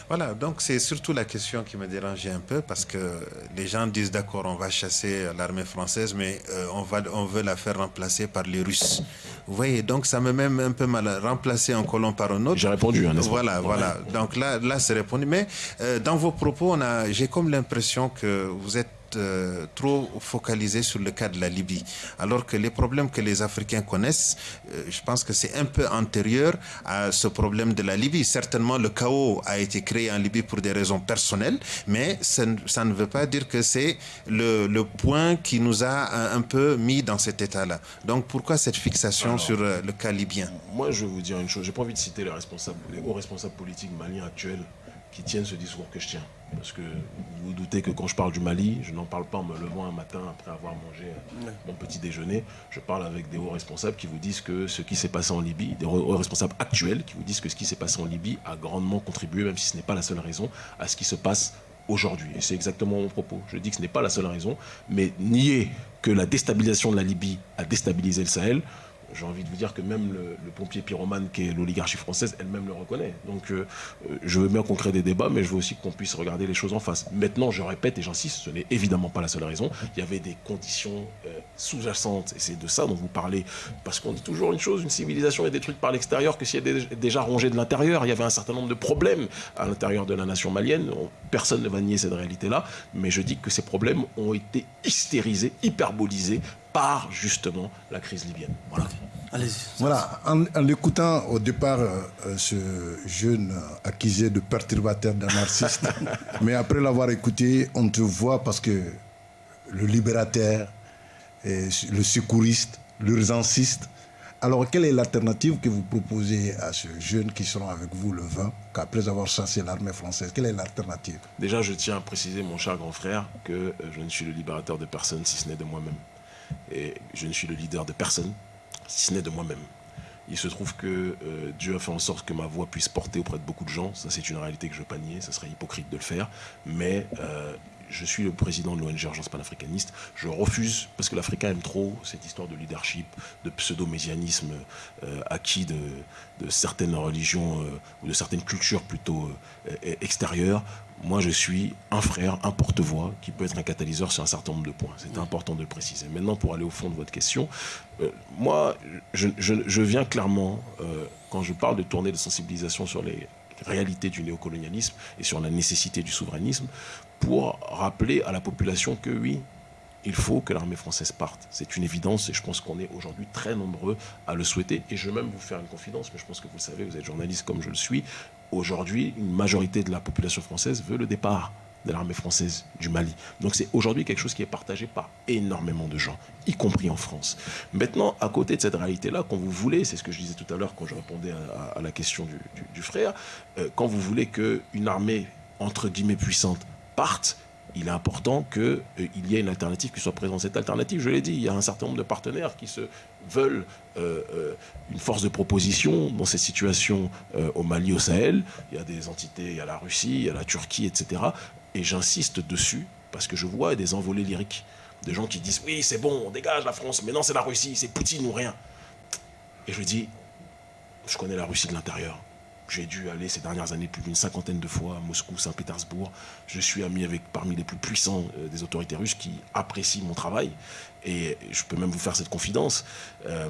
Voilà, donc c'est surtout la question qui me dérangeait un peu parce que les gens disent d'accord, on va chasser l'armée française, mais euh, on, va, on veut la faire remplacer par les Russes. Vous voyez, donc ça me met un peu mal. Remplacer un colon par un autre.
J'ai répondu, hein,
Voilà, voilà. Donc là, là c'est répondu. Mais euh, dans vos propos, j'ai comme l'impression que vous êtes euh, trop focalisé sur le cas de la Libye, alors que les problèmes que les Africains connaissent, euh, je pense que c'est un peu antérieur à ce problème de la Libye. Certainement, le chaos a été créé en Libye pour des raisons personnelles, mais ça, ne veut pas dire que c'est le, point qui nous a un, peu mis dans cet état-là. Donc, pourquoi cette fixation sur euh, le cas libyen?
Moi, je vais vous dire une chose. J'ai pas envie de citer les responsables, les hauts responsables politiques maliens actuels qui tiennent ce discours que je tiens. Parce que vous, vous doutez que quand je parle du Mali, je n'en parle pas en me levant un matin après avoir mangé euh, mon petit déjeuner. Je parle avec des hauts responsables qui vous disent que ce qui s'est passé en Libye, des hauts responsables actuels qui vous disent que ce qui s'est passé en Libye a grandement contribué, même si ce n'est pas la seule raison, à ce qui se passe aujourd'hui. Et c'est exactement mon propos. Je dis que ce n'est pas la seule raison, mais nier que la déstabilisation de la Libye a déstabilisé le Sahel, j'ai envie de vous dire que même le, pompier pyromane qui est l'oligarchie française elle-même le reconnaît. Donc euh, euh, je veux bien qu'on crée des débats, mais je veux aussi qu'on puisse regarder les choses en face. Maintenant, je répète et j'insiste, ce n'est évidemment pas la seule raison. Il y avait des conditions euh, sous-jacentes, et c'est de ça dont vous parlez, parce qu'on dit toujours une chose, une civilisation est détruite par l'extérieur que si elle est déjà rongée de l'intérieur. Il y avait un certain nombre de problèmes à l'intérieur de la nation malienne. Personne ne va nier cette réalité-là, mais je dis que ces problèmes ont été hystérisés, hyperbolisés par justement la crise libyenne. Voilà.
Voilà, en, l'écoutant au départ euh, ce jeune accusé de perturbateur, d'un narcissiste, mais après l'avoir écouté, on te voit parce que le libérateur, le secouriste, l'urgenciste. Alors, quelle est l'alternative que vous proposez à ce jeune qui sera avec vous le 20, qu'après avoir chassé l'armée française Quelle est l'alternative?
Déjà, je tiens à préciser, mon cher grand frère, que euh, je ne suis le libérateur de personne si ce n'est de moi-même. Et je ne suis le leader de personne, si ce n'est de moi-même. Il se trouve que euh, Dieu a fait en sorte que ma voix puisse porter auprès de beaucoup de gens. Ça, c'est une réalité que je veux pas nier. Ça serait hypocrite de le faire. Mais euh, je suis le président de l'ONG Urgence panafricaniste. Je refuse, parce que l'Africain aime trop cette histoire de leadership, de pseudo-mésianisme euh, acquis de, certaines religions ou de certaines cultures plutôt euh, extérieures. Moi, je suis un frère, un porte-voix qui peut être un catalyseur sur un certain nombre de points. C'est important de le préciser. Maintenant, pour aller au fond de votre question, moi, je, je, viens clairement, quand je parle de tournée de sensibilisation sur les réalités du néocolonialisme et sur la nécessité du souverainisme, pour rappeler à la population que oui, il faut que l'armée française parte. C'est une évidence et je pense qu'on est aujourd'hui très nombreux à le souhaiter. Et je vais même vous faire une confidence, mais je pense que vous le savez, vous êtes journaliste comme je le suis. Aujourd'hui, une majorité de la population française veut le départ de l'armée française du Mali. Donc c'est aujourd'hui quelque chose qui est partagé par énormément de gens, y compris en France. Maintenant, à côté de cette réalité-là, quand vous voulez, c'est ce que je disais tout à l'heure quand je répondais à, la question du, frère, euh, quand vous voulez qu'une armée, entre guillemets, puissante parte, il est important qu'il euh, y ait une alternative qui soit présente. Cette alternative, je l'ai dit, il y a un certain nombre de partenaires qui se veulent euh, euh, une force de proposition dans cette situation au Mali, au Sahel. Il y a des entités, il y a la Russie, il y a la Turquie, etc. Et j'insiste dessus parce que je vois des envolées lyriques. Des gens qui disent oui, c'est bon, on dégage la France, mais non, c'est la Russie, c'est Poutine ou rien. Et je dis, je connais la Russie de l'intérieur. J'ai dû aller ces dernières années plus d'une cinquantaine de fois à Moscou, Saint-Pétersbourg. Je suis ami avec parmi les plus puissants euh, des autorités russes qui apprécient mon travail. Et je peux même vous faire cette confidence. Euh,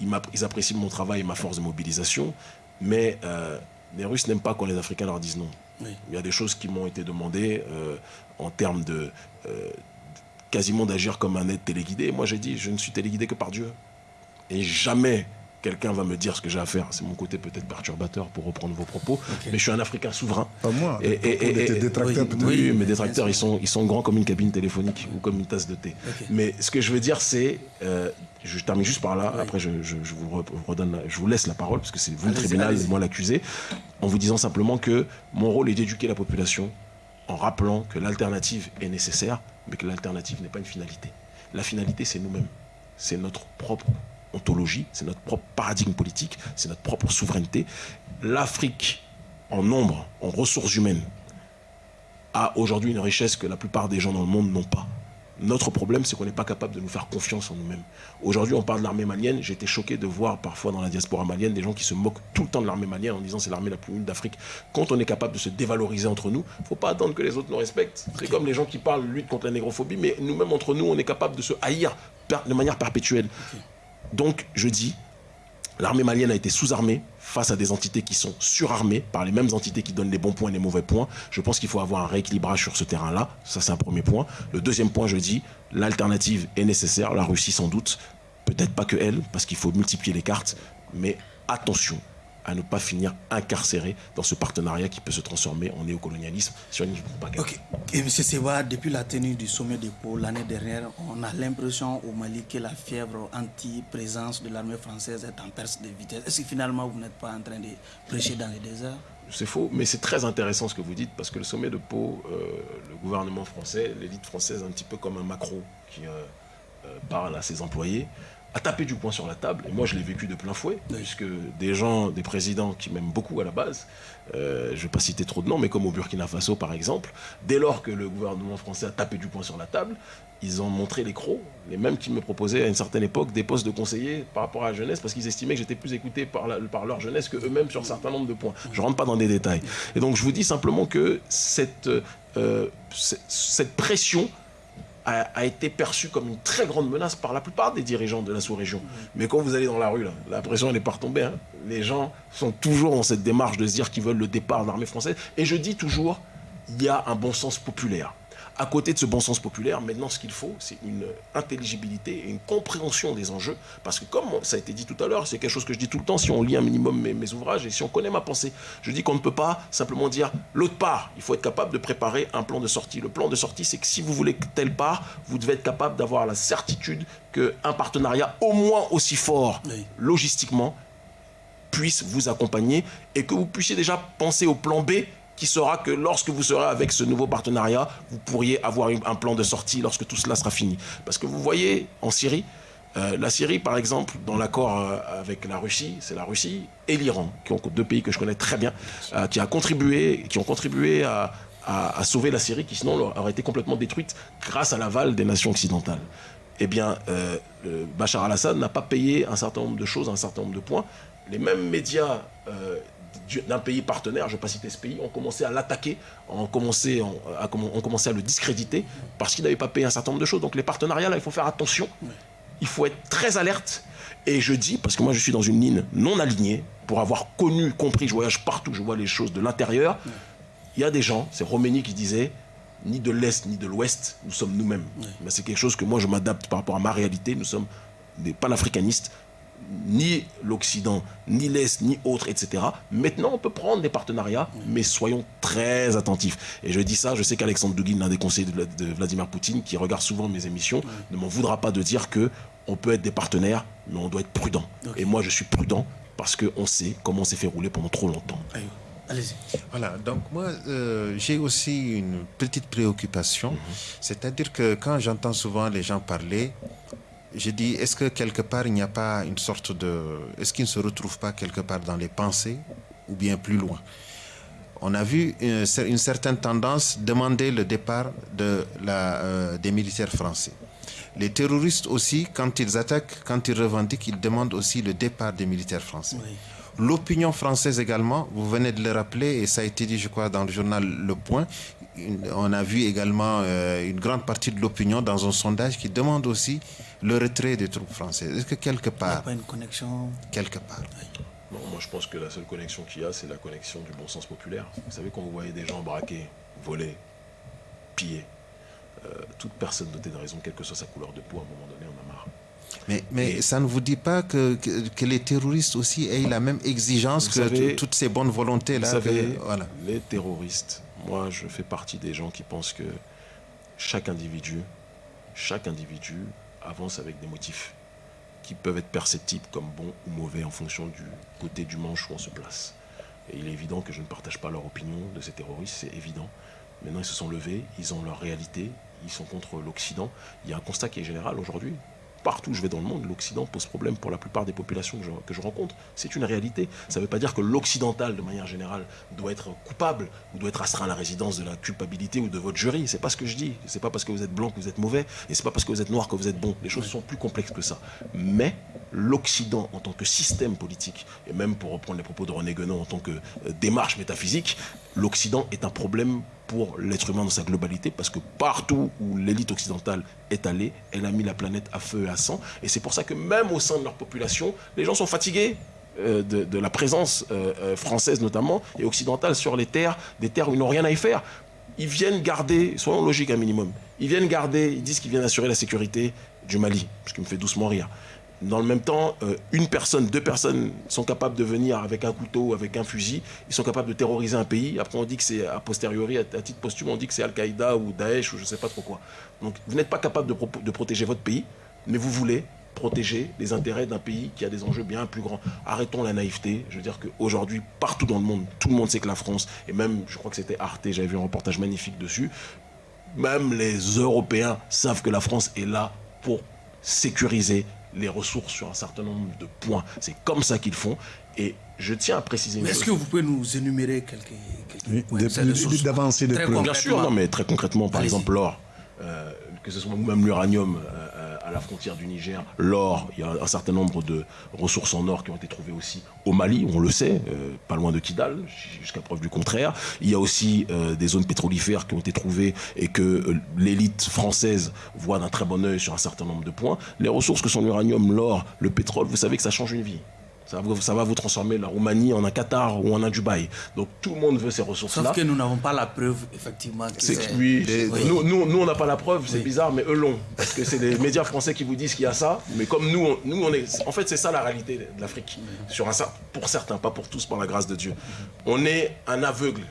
ils, apprécient mon travail et ma force de mobilisation. Mais euh, les Russes n'aiment pas quand les Africains leur disent non. Il y a des choses qui m'ont été demandées en termes de quasiment d'agir comme un aide téléguidé. Moi, j'ai dit, je ne suis téléguidé que par Dieu. Et jamais quelqu'un va me dire ce que j'ai à faire. C'est mon côté peut-être perturbateur pour reprendre vos propos. Mais je suis un Africain souverain.
Pas moi. Et, et, détracteurs,
oui, mes détracteurs, ils sont, ils sont grands comme une cabine téléphonique ou comme une tasse de thé. Mais ce que je veux dire, c'est, euh, je termine juste par là. Après, je, je, vous redonne, je vous laisse la parole parce que c'est vous le tribunal et moi l'accusé, en vous disant simplement que mon rôle est d'éduquer la population en rappelant que l'alternative est nécessaire, mais que l'alternative n'est pas une finalité. La finalité, c'est nous-mêmes. C'est notre propre ontologie, c'est notre propre paradigme politique, c'est notre propre souveraineté. L'Afrique, en nombre, en ressources humaines, a aujourd'hui une richesse que la plupart des gens dans le monde n'ont pas. Notre problème, c'est qu'on n'est pas capable de nous faire confiance en nous-mêmes. Aujourd'hui, on parle de l'armée malienne. J'ai été choqué de voir parfois dans la diaspora malienne des gens qui se moquent tout le temps de l'armée malienne en disant c'est l'armée la plus une d'Afrique. Quand on est capable de se dévaloriser entre nous, il ne faut pas attendre que les autres nous respectent. C'est comme les gens qui parlent lutte contre la négrophobie, mais nous-mêmes entre nous, on est capable de se haïr de manière perpétuelle. Donc, je dis, l'armée malienne a été sous-armée face à des entités qui sont surarmées par les mêmes entités qui donnent les bons points et les mauvais points. Je pense qu'il faut avoir un rééquilibrage sur ce terrain-là. Ça, c'est un premier point. Le deuxième point, je dis, l'alternative est nécessaire. La Russie, sans doute. Peut-être pas que elle, parce qu'il faut multiplier les cartes. Mais attention, à ne pas finir incarcéré dans ce partenariat qui peut se transformer en néocolonialisme sur une.
Et M. Sewa, depuis la tenue du sommet de Pau l'année dernière, on a l'impression au Mali que la fièvre anti-présence de l'armée française est en perte de vitesse. Est-ce que finalement vous n'êtes pas en train de prêcher dans les déserts?
C'est faux, mais c'est très intéressant ce que vous dites parce que le sommet de Pau, euh, le gouvernement français, l'élite française, un petit peu comme un macro qui euh, euh, parle à ses employés, a tapé du poing sur la table. Et moi, je l'ai vécu de plein fouet, puisque des gens, des présidents qui m'aiment beaucoup à la base, euh, je ne vais pas citer trop de noms, mais comme au Burkina Faso, par exemple, dès lors que le gouvernement français a tapé du poing sur la table, ils ont montré les crocs, les mêmes qui me proposaient à une certaine époque des postes de conseiller par rapport à la jeunesse, parce qu'ils estimaient que j'étais plus écouté par, par leur jeunesse que eux-mêmes sur un certain nombre de points. Je ne rentre pas dans des détails. Et donc, je vous dis simplement que cette, euh, cette pression a, été perçu comme une très grande menace par la plupart des dirigeants de la sous-région. Mais quand vous allez dans la rue, là, la pression n'est pas retombée. Hein. Les gens sont toujours dans cette démarche de se dire qu'ils veulent le départ de l'armée française. Et je dis toujours, il y a un bon sens populaire à côté de ce bon sens populaire, maintenant, ce qu'il faut, c'est une intelligibilité et une compréhension des enjeux. Parce que, comme ça a été dit tout à l'heure, c'est quelque chose que je dis tout le temps, si on lit un minimum mes, ouvrages et si on connaît ma pensée, je dis qu'on ne peut pas simplement dire l'autre part. Il faut être capable de préparer un plan de sortie. Le plan de sortie, c'est que si vous voulez telle part, vous devez être capable d'avoir la certitude qu'un partenariat au moins aussi fort logistiquement puisse vous accompagner et que vous puissiez déjà penser au plan B qui sera que lorsque vous serez avec ce nouveau partenariat, vous pourriez avoir un plan de sortie lorsque tout cela sera fini. Parce que vous voyez, en Syrie, euh, la Syrie, par exemple, dans l'accord euh, avec la Russie, c'est la Russie et l'Iran, qui ont deux pays que je connais très bien, euh, qui, a contribué, qui ont contribué à, à, sauver la Syrie qui sinon aurait été complètement détruite grâce à l'aval des nations occidentales. Eh bien, Bachar al-Assad n'a pas payé un certain nombre de choses, un certain nombre de points. Les mêmes médias d'un pays partenaire, je ne vais pas citer ce pays, ont commencé à l'attaquer, ont commencé, à, ont commencé à le discréditer parce qu'il n'avait pas payé un certain nombre de choses. Donc les partenariats, là, il faut faire attention. Il faut être très alerte. Et je dis, parce que moi je suis dans une ligne non alignée, pour avoir connu, compris, je voyage partout, je vois les choses de l'intérieur. Il y a des gens, c'est Roménie qui disait, ni de l'Est ni de l'Ouest, nous sommes nous-mêmes. Mais c'est quelque chose que moi je m'adapte par rapport à ma réalité. Nous sommes des panafricanistes, ni l'Occident, ni l'Est, ni autre, etc. Maintenant, on peut prendre des partenariats, mais soyons très attentifs. Et je dis ça, je sais qu'Alexandre Dugin, l'un des conseillers de Vladimir Poutine, qui regarde souvent mes émissions, ne m'en voudra pas de dire que on peut être des partenaires, mais on doit être prudent. Et moi, je suis prudent parce qu'on sait comment on s'est fait rouler pendant trop longtemps.
Allez-y. Voilà, donc moi, euh, j'ai aussi une petite préoccupation. Mhm. C'est-à-dire que quand j'entends souvent les gens parler, je dis, est-ce que quelque part, il n'y a pas une sorte de... Est-ce qu'il ne se retrouve pas quelque part dans les pensées ou bien plus loin? On a vu une, certaine tendance demander le départ de la, euh, des militaires français. Les terroristes aussi, quand ils attaquent, quand ils revendiquent, ils demandent aussi le départ des militaires français. L'opinion française également, vous venez de le rappeler, et ça a été dit, je crois, dans le journal Le Point, on a vu également euh, une grande partie de l'opinion dans un sondage qui demande aussi le retrait des troupes françaises. Est-ce que quelque part... Il n'y a
pas une connexion
Quelque part.
Non, moi je pense que la seule connexion qu'il y a, c'est la connexion du bon sens populaire. Vous savez, quand vous voyez des gens braquer, voler, piller, euh, toute personne dotée de raison, quelle que soit sa couleur de peau, à un moment donné, on a marre.
Mais, mais ça ne vous dit pas que, que, les terroristes aussi aient la même exigence que toutes ces bonnes volontés-là
Vous savez, voilà. les terroristes, moi je fais partie des gens qui pensent que chaque individu, chaque individu avance avec des motifs qui peuvent être perceptibles comme bons ou mauvais en fonction du côté du manche où on se place. Et il est évident que je ne partage pas leur opinion de ces terroristes, c'est évident. Maintenant, ils se sont levés, ils ont leur réalité, ils sont contre l'Occident. Il y a un constat qui est général aujourd'hui partout où je vais dans le monde, l'Occident pose problème pour la plupart des populations que je, rencontre. C'est une réalité. Ça ne veut pas dire que l'Occidental, de manière générale, doit être coupable ou doit être astreint à la résidence de la culpabilité ou de votre jury. C'est pas ce que je dis. C'est pas parce que vous êtes blanc que vous êtes mauvais et c'est pas parce que vous êtes noir que vous êtes bon. Les choses sont plus complexes que ça. Mais l'Occident, en tant que système politique, et même pour reprendre les propos de René Guénon en tant que euh, démarche métaphysique, l'Occident est un problème pour l'être humain dans sa globalité, parce que partout où l'élite occidentale est allée, elle a mis la planète à feu et à sang. Et c'est pour ça que même au sein de leur population, les gens sont fatigués euh, de, la présence euh, euh, française notamment, et occidentale sur les terres, des terres où ils n'ont rien à y faire. Ils viennent garder, soyons logiques un minimum, ils viennent garder, ils disent qu'ils viennent assurer la sécurité du Mali, ce qui me fait doucement rire. Dans le même temps, euh, une personne, deux personnes sont capables de venir avec un couteau, avec un fusil. Ils sont capables de terroriser un pays. Après, on dit que c'est a posteriori, à, titre posthume, on dit que c'est Al-Qaïda ou Daesh ou je ne sais pas trop quoi. Donc, vous n'êtes pas capable de, de protéger votre pays, mais vous voulez protéger les intérêts d'un pays qui a des enjeux bien plus grands. Arrêtons la naïveté. Je veux dire qu'aujourd'hui, partout dans le monde, tout le monde sait que la France, et même, je crois que c'était Arte, j'avais vu un reportage magnifique dessus, même les Européens savent que la France est là pour sécuriser les ressources sur un certain nombre de points. C'est comme ça qu'ils font. Et je tiens à préciser.
Mais est-ce que vous pouvez nous énumérer quelques, quelques points
D'avancer de
Bien sûr, non, mais très concrètement, par exemple, l'or, euh, que ce soit même l'uranium, euh, à la frontière du Niger, l'or, il y a un certain nombre de ressources en or qui ont été trouvées aussi au Mali, on le sait, euh, pas loin de Kidal, jusqu'à preuve du contraire. Il y a aussi euh, des zones pétrolifères qui ont été trouvées et que euh, l'élite française voit d'un très bon oeil sur un certain nombre de points. Les ressources que sont l'uranium, l'or, le pétrole, vous savez que ça change une vie. Ça, va vous transformer la Roumanie en un Qatar ou en un Dubaï. Donc tout le monde veut ces ressources-là.
Sauf que nous n'avons pas la preuve, effectivement.
C'est que nous, nous, on n'a pas la preuve, c'est bizarre, mais eux l'ont. Parce que c'est les médias français qui vous disent qu'il y a ça. Mais comme nous, on, nous on est. En fait, c'est ça la réalité de l'Afrique. Sur un, pour certains, pas pour tous, par la grâce de Dieu. On est un aveugle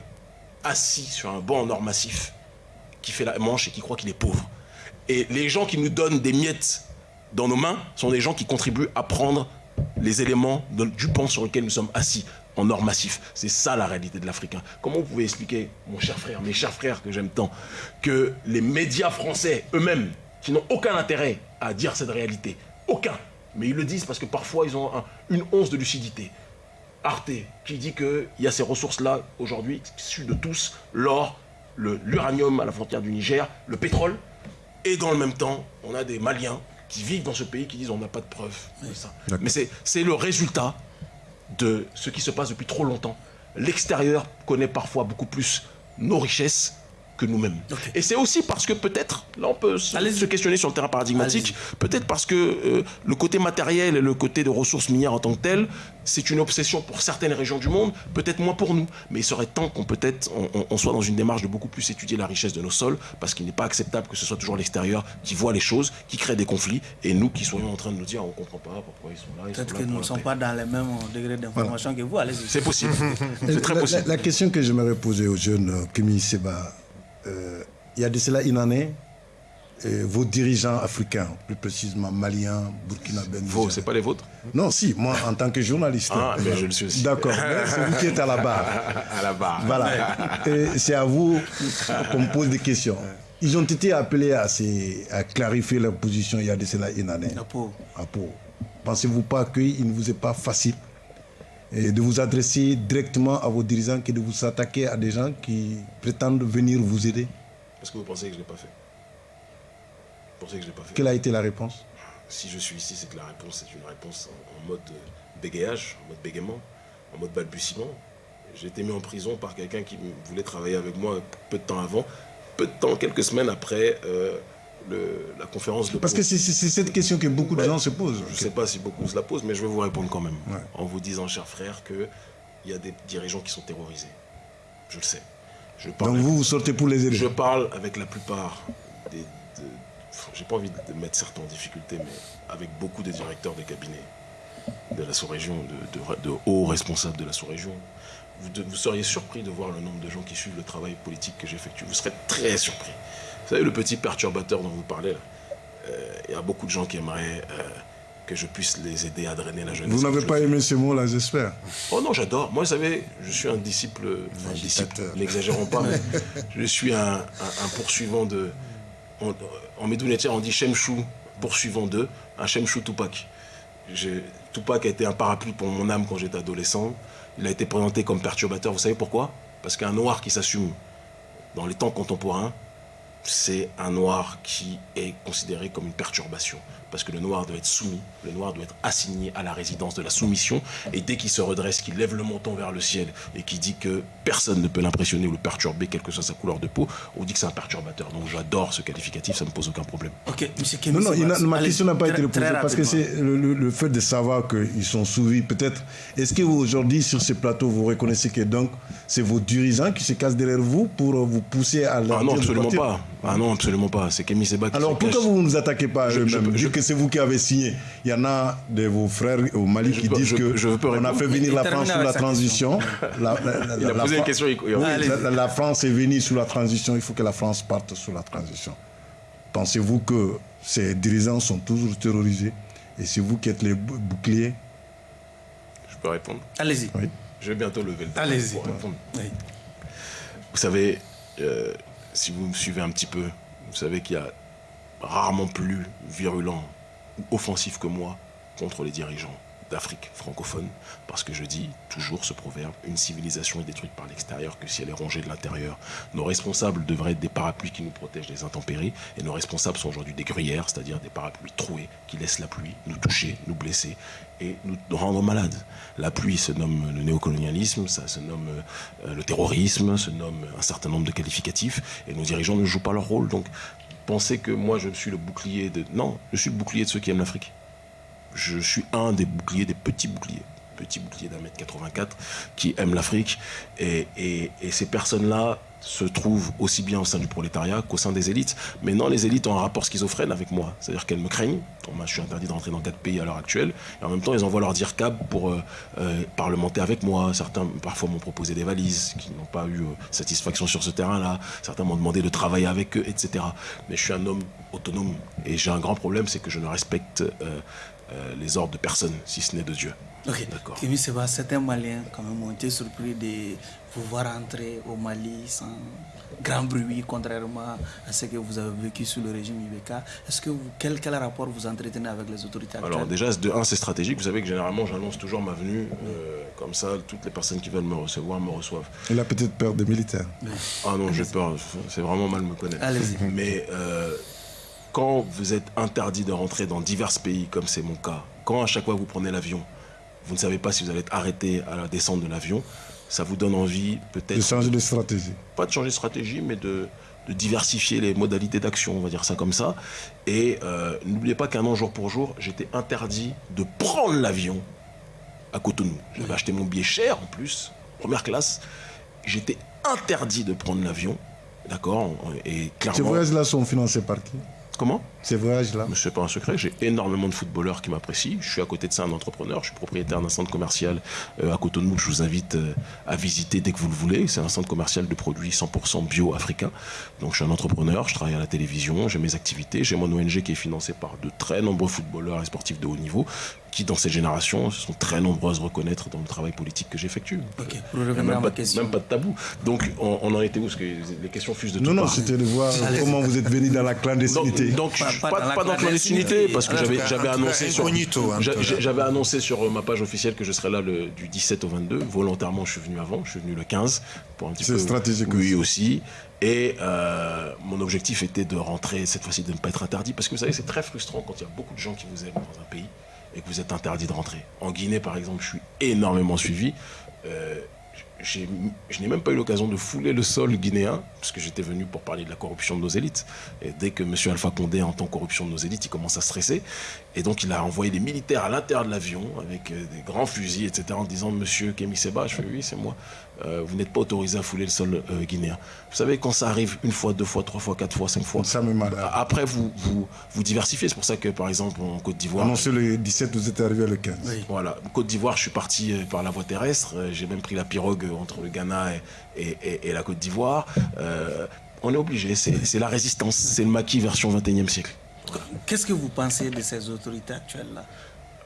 assis sur un banc en or massif qui fait la manche et qui croit qu'il est pauvre. Et les gens qui nous donnent des miettes dans nos mains sont des gens qui contribuent à prendre les éléments du pan sur lequel nous sommes assis en or massif. C'est ça la réalité de l'Africain. Comment vous pouvez expliquer, mon cher frère, mes chers frères que j'aime tant, que les médias français eux-mêmes, qui n'ont aucun intérêt à dire cette réalité, aucun, mais ils le disent parce que parfois ils ont une once de lucidité. Arte, qui dit qu'il y a ces ressources-là aujourd'hui, issues de tous, l'or, l'uranium à la frontière du Niger, le pétrole, et dans le même temps, on a des Maliens qui vivent dans ce pays qui disent on n'a pas de preuves de ça. Mais c'est le résultat de ce qui se passe depuis trop longtemps. L'extérieur connaît parfois beaucoup plus nos richesses que nous-mêmes. Et c'est aussi parce que peut-être, là on peut se, questionner sur le terrain paradigmatique, peut-être parce que euh, le côté matériel et le côté de ressources minières en tant que tel, c'est une obsession pour certaines régions du monde, peut-être moins pour nous. Mais il serait temps qu'on peut-être on, soit dans une démarche de beaucoup plus étudier la richesse de nos sols, parce qu'il n'est pas acceptable que ce soit toujours l'extérieur qui voit les choses, qui crée des conflits, et nous qui soyons en train de nous dire on ne comprend pas pourquoi ils sont là.
Peut-être que nous ne sommes pas dans les mêmes degrés d'information que vous, allez-y.
C'est possible. c'est très possible.
La, question que j'aimerais poser aux jeunes euh, Kémy Seba, euh, il y a de cela une année, euh, vos dirigeants africains, plus précisément maliens, burkinabés.
Vos, c'est pas les vôtres
Non, si, moi en tant que journaliste.
Ah, mais je le suis aussi.
D'accord, c'est vous qui êtes à la barre.
À la barre.
Voilà. c'est à vous qu'on me pose des questions. Ils ont été appelés à, à, clarifier leur position il y a de cela une année.
À Pau.
À Pau. Pensez-vous pas qu'il ne vous est pas facile de vous adresser directement à vos dirigeants que de vous attaquer à des gens qui prétendent venir vous aider.
Est-ce que vous pensez que je ne l'ai pas fait?
Vous pensez que je l'ai pas fait? Quelle a été la réponse?
Si je suis ici, c'est que la réponse est une réponse en, mode bégayage, en mode bégaiement, en mode balbutiement. J'ai été mis en prison par quelqu'un qui voulait travailler avec moi peu de temps avant, peu de temps, quelques semaines après euh, la conférence de
Parce que c'est cette question que beaucoup de gens se posent.
Je ne sais pas si beaucoup se la posent, mais je vais vous répondre quand même. En vous disant, cher frère, qu'il y a des dirigeants qui sont terrorisés. Je le sais.
Je parle Donc vous, vous sortez pour les aider
Je parle avec la plupart des... J'ai pas envie de mettre certains en difficulté, mais avec beaucoup de directeurs des cabinets de la sous-région, de, de, hauts responsables de la sous-région. Vous, vous seriez surpris de voir le nombre de gens qui suivent le travail politique que j'effectue. Vous serez très surpris. Vous savez, le petit perturbateur dont vous parlez, euh, il y a beaucoup de gens qui aimeraient euh, que je puisse les aider à drainer la jeunesse.
Vous n'avez pas aimé ces mots-là, j'espère
Oh non, j'adore. Moi, vous savez, je suis un disciple, enfin, disciple, n'exagérons pas, mais je suis un, poursuivant de... En, en on dit Shemchou, poursuivant de, un Shemchou Tupac. Tupac a été un parapluie pour mon âme quand j'étais adolescent. Il a été présenté comme perturbateur. Vous savez pourquoi? Parce qu'un noir qui s'assume dans les temps contemporains, c'est un noir qui est considéré comme une perturbation. Parce que le noir doit être soumis, le noir doit être assigné à la résidence de la soumission. Et dès qu'il se redresse, qu'il lève le menton vers le ciel et qu'il dit que personne ne peut l'impressionner ou le perturber, quelle que soit sa couleur de peau, on dit que c'est un perturbateur. Donc j'adore ce qualificatif, ça ne me pose aucun problème.
Ok,
monsieur Non, non, ma question n'a pas été posée parce que c'est le, fait de savoir qu'ils sont soumis. Peut-être, est-ce que aujourd'hui, sur ces plateaux, vous reconnaissez que donc c'est vos dirigeants qui se cassent derrière vous pour vous pousser à
la. Ah non, absolument pas. Ah non, absolument pas. C'est Kémy Seba qui
Alors pourquoi vous ne nous attaquez pas à eux-mêmes que c'est vous qui avez signé. Il y en a de vos frères au Mali qui disent que on a fait venir la France sous la transition.
La, il a posé une question.
la, France est venue sous la transition. Il faut que la France parte sous la transition. Pensez-vous que ces dirigeants sont toujours terrorisés? Et c'est vous qui êtes les boucliers?
Je peux répondre
Allez-y.
Je vais bientôt lever le
Allez-y.
Vous savez, euh, si vous me suivez un petit peu, vous savez qu'il y a rarement plus virulent ou offensif que moi contre les dirigeants d'Afrique francophone, parce que je dis toujours ce proverbe, une civilisation est détruite par l'extérieur que si elle est rongée de l'intérieur. Nos responsables devraient être des parapluies qui nous protègent des intempéries, et nos responsables sont aujourd'hui des gruyères, c'est-à-dire des parapluies troués qui laissent la pluie nous toucher, nous blesser et nous rendre malades. La pluie se nomme le néocolonialisme, ça se nomme euh, le terrorisme, se nomme un certain nombre de qualificatifs, et nos dirigeants ne jouent pas leur rôle. Donc, penser que moi je suis le bouclier de... Non, je suis le bouclier de ceux qui aiment l'Afrique. Je suis un des boucliers, des petits boucliers petit bouclier d'un mètre 84 qui aiment l'Afrique. Et, et, ces personnes-là se trouvent aussi bien au sein du prolétariat qu'au sein des élites. Mais non, les élites ont un rapport schizophrène avec moi. C'est-à-dire qu'elles me craignent. Moi, je suis interdit de rentrer dans quatre pays à l'heure actuelle. Et en même temps, ils envoient leur dire cab pour euh, euh, parlementer avec moi. Certains, parfois, m'ont proposé des valises qui n'ont pas eu euh, satisfaction sur ce terrain-là. Certains m'ont demandé de travailler avec eux, etc. Mais je suis un homme autonome. Et j'ai un grand problème, c'est que je ne respecte les ordres de personne, si ce n'est de Dieu.
Ok, d'accord. Kémy Seba, certains Maliens quand même ont été surpris de vous voir entrer au Mali sans grand bruit, contrairement à ce que vous avez vécu sous le régime Ibeka. Est-ce que quel, quel, rapport vous entretenez avec les autorités actuelles?
Alors déjà, de un, c'est stratégique. Vous savez que généralement, j'annonce toujours ma venue. Euh, comme ça, toutes les personnes qui veulent me recevoir me reçoivent.
Il a peut-être peur des militaires.
Ah non, j'ai peur. C'est vraiment mal me connaître. Mais euh, quand vous êtes interdit de rentrer dans divers pays, comme c'est mon cas, quand à chaque fois vous prenez l'avion, vous ne savez pas si vous allez être arrêté à la descente de l'avion, ça vous donne envie peut-être...
De changer de stratégie.
Pas de changer de stratégie, mais de, de diversifier les modalités d'action, on va dire ça comme ça. Et euh, n'oubliez pas qu'un an jour pour jour, j'étais interdit de prendre l'avion à Cotonou. J'avais acheté mon billet cher en plus, première classe. J'étais interdit de prendre l'avion, d'accord? Et clairement...
Ces voyages-là sont financés par qui?
Comment?
Ces voyages-là
Ce n'est pas un secret, j'ai énormément de footballeurs qui m'apprécient. Je suis à côté de ça un entrepreneur, je suis propriétaire d'un centre commercial euh, à Cotonou je vous invite euh, à visiter dès que vous le voulez. C'est un centre commercial de produits 100% bio africains. Donc je suis un entrepreneur, je travaille à la télévision, j'ai mes activités, j'ai mon ONG qui est financée par de très nombreux footballeurs et sportifs de haut niveau qui, dans cette génération, sont très nombreuses à reconnaître dans le travail politique que j'effectue.
Ok, pour revenir à ma question.
Même pas de tabou. Donc, on, en était où? Parce que les questions fusent de tout
Non, non, c'était de voir comment vous êtes venu dans la clandestinité.
Donc, pas, pas, dans, la clandestinité, parce que j'avais annoncé, sur, j'avais annoncé sur ma page officielle que je serais là le, du 17 au 22. Volontairement, je suis venu avant, je suis venu le 15 pour un petit peu.
C'est stratégique
Oui, aussi. Et euh, mon objectif était de rentrer cette fois-ci, de ne pas être interdit, parce que vous savez, c'est très frustrant quand il y a beaucoup de gens qui vous aiment dans un pays et que vous êtes interdit de rentrer. En Guinée, par exemple, je suis énormément suivi. Euh, je n'ai même pas eu l'occasion de fouler le sol guinéen, parce que j'étais venu pour parler de la corruption de nos élites. Et dès que M. Alpha Condé entend corruption de nos élites, il commence à stresser. Et donc il a envoyé des militaires à l'intérieur de l'avion, avec euh, des grands fusils, etc., en disant Monsieur Kémy Seba, je fais oui, c'est moi. Euh, vous n'êtes pas autorisé à fouler le sol euh, guinéen. Vous savez, quand ça arrive une fois, deux fois, trois fois, quatre fois, cinq fois,
ça me
après vous, vous, vous diversifiez. C'est pour ça que, par exemple, en Côte d'Ivoire.
Annoncé le 17, vous êtes arrivé le 15.
Voilà. Côte d'Ivoire, je suis parti euh, par la voie terrestre. J'ai même pris la pirogue entre le Ghana et, et, la Côte d'Ivoire. on est obligé. C'est la résistance. C'est le maquis version 21e siècle.
Qu'est-ce que vous pensez de ces autorités actuelles-là?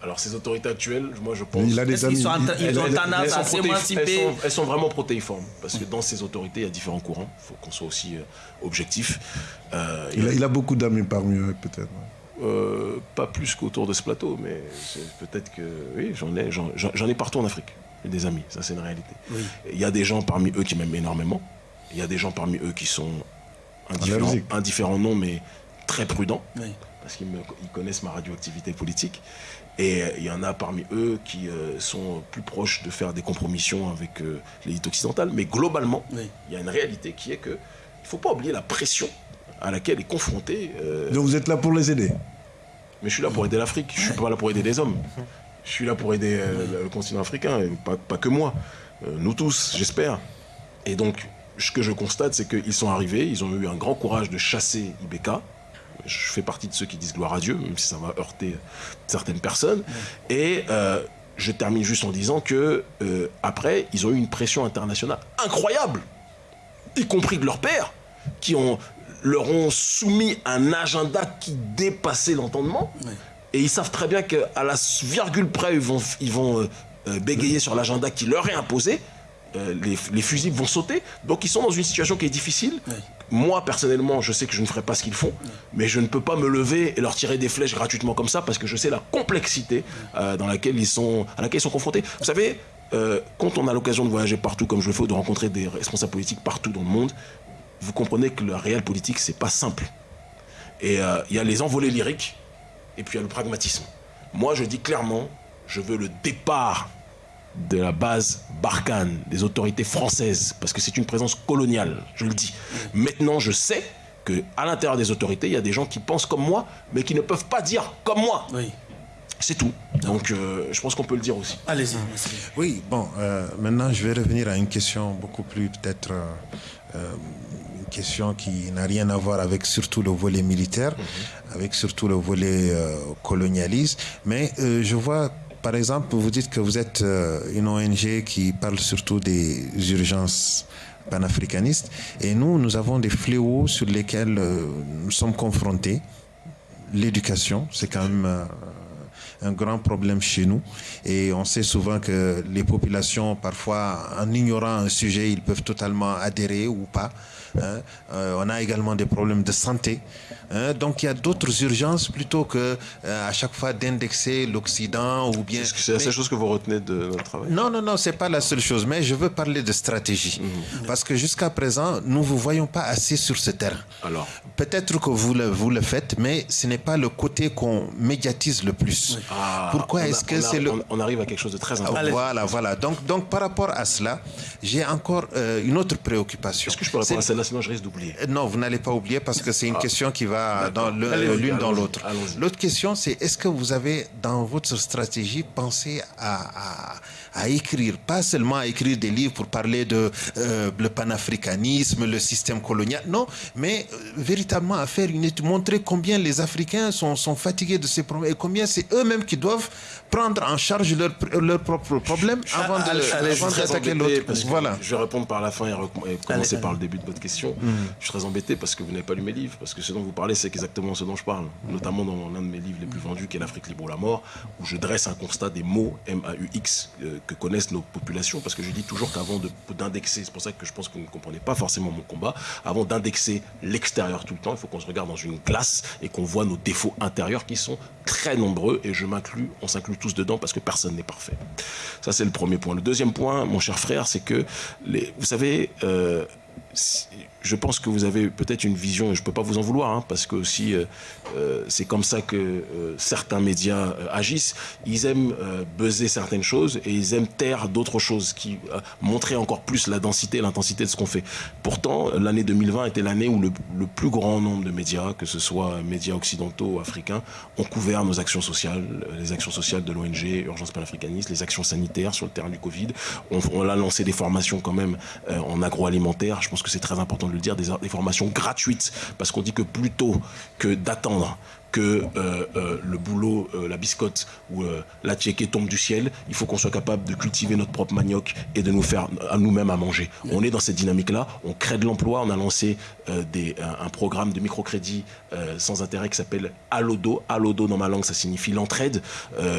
Alors ces autorités actuelles, moi je pense...
Il a des amis.
Ils, ont tendance à s'émanciper
elles, sont vraiment protéiformes, parce que dans ces autorités, il y a différents courants. Il faut qu'on soit aussi euh, objectif.
Euh, il, a, beaucoup d'amis parmi eux, peut-être.
Euh, pas plus qu'autour de ce plateau, mais peut-être que... Oui, j'en ai, j'en ai partout en Afrique, des amis, ça c'est une réalité. Il y a des gens parmi eux qui m'aiment énormément. Il y a des gens parmi eux qui sont indifférents, indifférents non, mais très prudents. parce qu'ils connaissent ma radioactivité politique. Et euh, il y en a parmi eux qui euh, sont plus proches de faire des compromissions avec euh, l'élite occidentale. Mais globalement, il y a une réalité qui est que il ne faut pas oublier la pression à laquelle est confronté.
Donc vous êtes là pour les aider
Mais je suis là pour aider l'Afrique. Je ne suis pas là pour aider les hommes. Je suis là pour aider le continent africain, et pas, pas, que moi. nous tous, j'espère. Et donc, ce que je constate, c'est qu'ils sont arrivés, ils ont eu un grand courage de chasser Ibeka je fais partie de ceux qui disent gloire à Dieu, même si ça va heurter certaines personnes. Et euh, je termine juste en disant que euh, après, ils ont eu une pression internationale incroyable, y compris de leurs pères, qui ont, leur ont soumis un agenda qui dépassait l'entendement. Et ils savent très bien qu'à la virgule près, ils vont, ils vont euh, bégayer sur l'agenda qui leur est imposé. Les, les, fusils vont sauter. Donc ils sont dans une situation qui est difficile, moi, personnellement, je sais que je ne ferai pas ce qu'ils font, mais je ne peux pas me lever et leur tirer des flèches gratuitement comme ça parce que je sais la complexité euh, dans laquelle ils sont, à laquelle ils sont confrontés. Vous savez, euh, quand on a l'occasion de voyager partout comme je le fais, ou de rencontrer des responsables politiques partout dans le monde, vous comprenez que le réel politique, c'est pas simple. Et euh, il y a les envolées lyriques et puis il y a le pragmatisme. Moi, je dis clairement, je veux le départ de la base Barkhane, des autorités françaises, parce que c'est une présence coloniale, je le dis. Maintenant, je sais que à l'intérieur des autorités, il y a des gens qui pensent comme moi, mais qui ne peuvent pas dire comme moi.
Oui.
C'est tout. Donc, euh, je pense qu'on peut le dire aussi.
Allez-y.
Oui, bon, euh, maintenant, je vais revenir à une question beaucoup plus, peut-être, euh, une question qui n'a rien à voir avec surtout le volet militaire, mhm. avec surtout le volet colonialiste. Mais je vois par exemple, vous dites que vous êtes euh, une ONG qui parle surtout des urgences panafricanistes. Et nous, nous avons des fléaux sur lesquels euh, nous sommes confrontés. L'éducation, c'est quand même euh, un grand problème chez nous. Et on sait souvent que les populations, parfois, en ignorant un sujet, ils peuvent totalement adhérer ou pas. Hein. Euh, on a également des problèmes de santé. Hein. Donc il y a d'autres urgences plutôt que euh, à chaque fois d'indexer l'Occident ou bien.
Est-ce que c'est la seule chose que vous retenez de notre travail?
Non, non, non, c'est pas la seule chose. Mais je veux parler de stratégie mhm. parce que jusqu'à présent, nous vous voyons pas assez sur ce terrain.
Alors?
Peut-être que vous le vous le faites, mais ce n'est pas le côté qu'on médiatise le plus.
Ah, Pourquoi est-ce que c'est le on, arrive à quelque chose de très important.
Voilà, voilà. Donc donc par rapport à cela, j'ai encore euh, une autre préoccupation.
Est-ce que je peux répondre à celle-là? Sinon je risque d'oublier
euh, Non, vous n'allez pas oublier parce que c'est une ah. question qui va dans l'une dans l'autre. L'autre question, c'est est-ce que vous avez dans votre stratégie pensé à, à, écrire, pas seulement à écrire des livres pour parler de euh, le panafricanisme, le système colonial, non, mais euh, véritablement à faire une étude, montrer combien les Africains sont, sont fatigués de ces problèmes et combien c'est eux-mêmes qui doivent prendre en charge leurs leur propres problèmes avant d'attaquer l'autre.
Voilà. Je vais répondre par la fin et, commencer par le début de votre question. Mm. Je suis très embêté parce que vous n'avez pas lu mes livres, parce que ce dont vous parlez, c'est exactement ce dont je parle, notamment dans l'un de mes livres les plus vendus, qui est L'Afrique libre ou la mort, où je dresse un constat des mots M-A-U-X euh, que connaissent nos populations, parce que je dis toujours qu'avant d'indexer, c'est pour ça que je pense que vous ne comprenez pas forcément mon combat, avant d'indexer l'extérieur tout le temps, il faut qu'on se regarde dans une glace et qu'on voit nos défauts intérieurs qui sont très nombreux, et je m'inclus, on s'inclut tous dedans parce que personne n'est parfait. Ça, c'est le premier point. Le deuxième point, mon cher frère, c'est que, les, vous savez, euh, je pense que vous avez peut-être une vision, et je ne peux pas vous en vouloir, hein, parce que aussi euh, euh, c'est comme ça que euh, certains médias agissent. Ils aiment buzzer certaines choses et ils aiment taire d'autres choses qui montraient encore plus la densité l'intensité de ce qu'on fait. Pourtant, l'année 2020 était l'année où le, plus grand nombre de médias, que ce soit médias occidentaux ou africains, ont couvert nos actions sociales, les actions sociales de l'ONG, Urgence panafricaniste, les actions sanitaires sur le terrain du Covid. On, on a lancé des formations quand même en agroalimentaire. Je pense que c'est très important de le dire, des formations gratuites, parce qu'on dit que plutôt que d'attendre que euh, euh, le boulot, euh, la biscotte ou la tchéquée tombe du ciel, il faut qu'on soit capable de cultiver notre propre manioc et de nous faire à nous-mêmes à manger. On est dans cette dynamique-là, on crée de l'emploi, on a lancé des, un, programme de microcrédit sans intérêt qui s'appelle Alodo. Alodo dans ma langue, ça signifie l'entraide,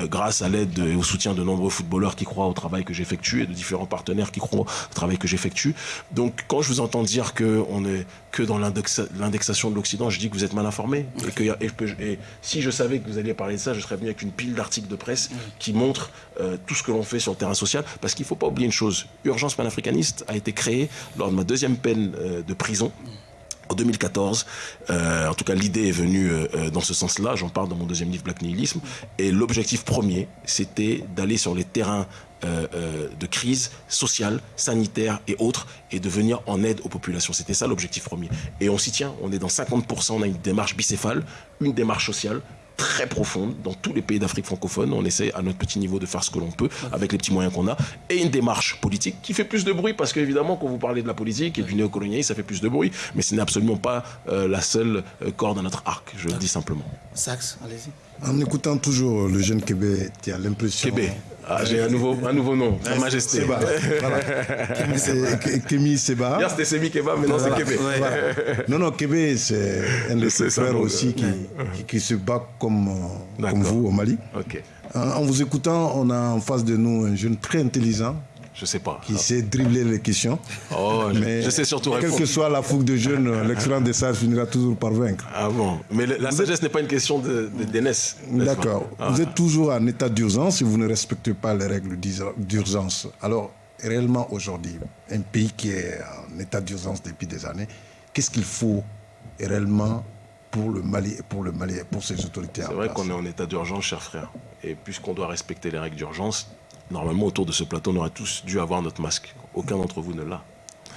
grâce à l'aide et au soutien de nombreux footballeurs qui croient au travail que j'effectue et de différents partenaires qui croient au travail que j'effectue. Donc quand je vous entends dire qu'on est que dans l'indexation de l'Occident, je dis que vous êtes mal informé et que et si je savais que vous alliez parler de ça, je serais venu avec une pile d'articles de presse qui montrent euh, tout ce que l'on fait sur le terrain social. Parce qu'il ne faut pas oublier une chose. Urgence panafricaniste a été créée lors de ma deuxième peine euh, de prison. En 2014, euh, en tout cas l'idée est venue dans ce sens-là, j'en parle dans mon deuxième livre Black Nihilisme, et l'objectif premier, c'était d'aller sur les terrains de crise sociale, sanitaire et autres, et de venir en aide aux populations. C'était ça l'objectif premier. Et on s'y tient, on est dans 50%, on a une démarche bicéphale, une démarche sociale, très profonde dans tous les pays d'Afrique francophone. On essaie à notre petit niveau de faire ce que l'on peut avec les petits moyens qu'on a. Et une démarche politique qui fait plus de bruit parce qu'évidemment, quand vous parlez de la politique et du néocolonialisme, ça fait plus de bruit. Mais ce n'est absolument pas euh, la seule euh, corde à notre arc, je le dis simplement.
Sax, allez-y.
En écoutant toujours le jeune Québec, tu as l'impression.
Québec. Ah, j'ai un nouveau, un nouveau nom, Sa Majesté.
Seba. Kémy Seba.
Hier c'était Semi Keba, maintenant c'est Québec.
Non, non, Québec, c'est un de ses frères aussi qui, qui, se bat comme, comme vous au Mali. En vous écoutant, on a en face de nous un jeune très intelligent,
je sais pas.
Qui sait dribbler les questions.
Oh, mais je sais surtout
répondre. Quelle que soit la fougue de jeunes, l'excellence des sages finira toujours par vaincre.
Ah bon Mais la sagesse n'est pas une question d'aînesse.
D'accord. Ah. Vous êtes toujours en état d'urgence si vous ne respectez pas les règles d'urgence. Alors, réellement aujourd'hui, un pays qui est en état d'urgence depuis des années, qu'est-ce qu'il faut réellement pour le Mali et pour le Mali et pour ses autorités
C'est vrai qu'on est en état d'urgence, cher frère. Et puisqu'on doit respecter les règles d'urgence, normalement, autour de ce plateau, on aurait tous dû avoir notre masque. Aucun d'entre vous ne l'a.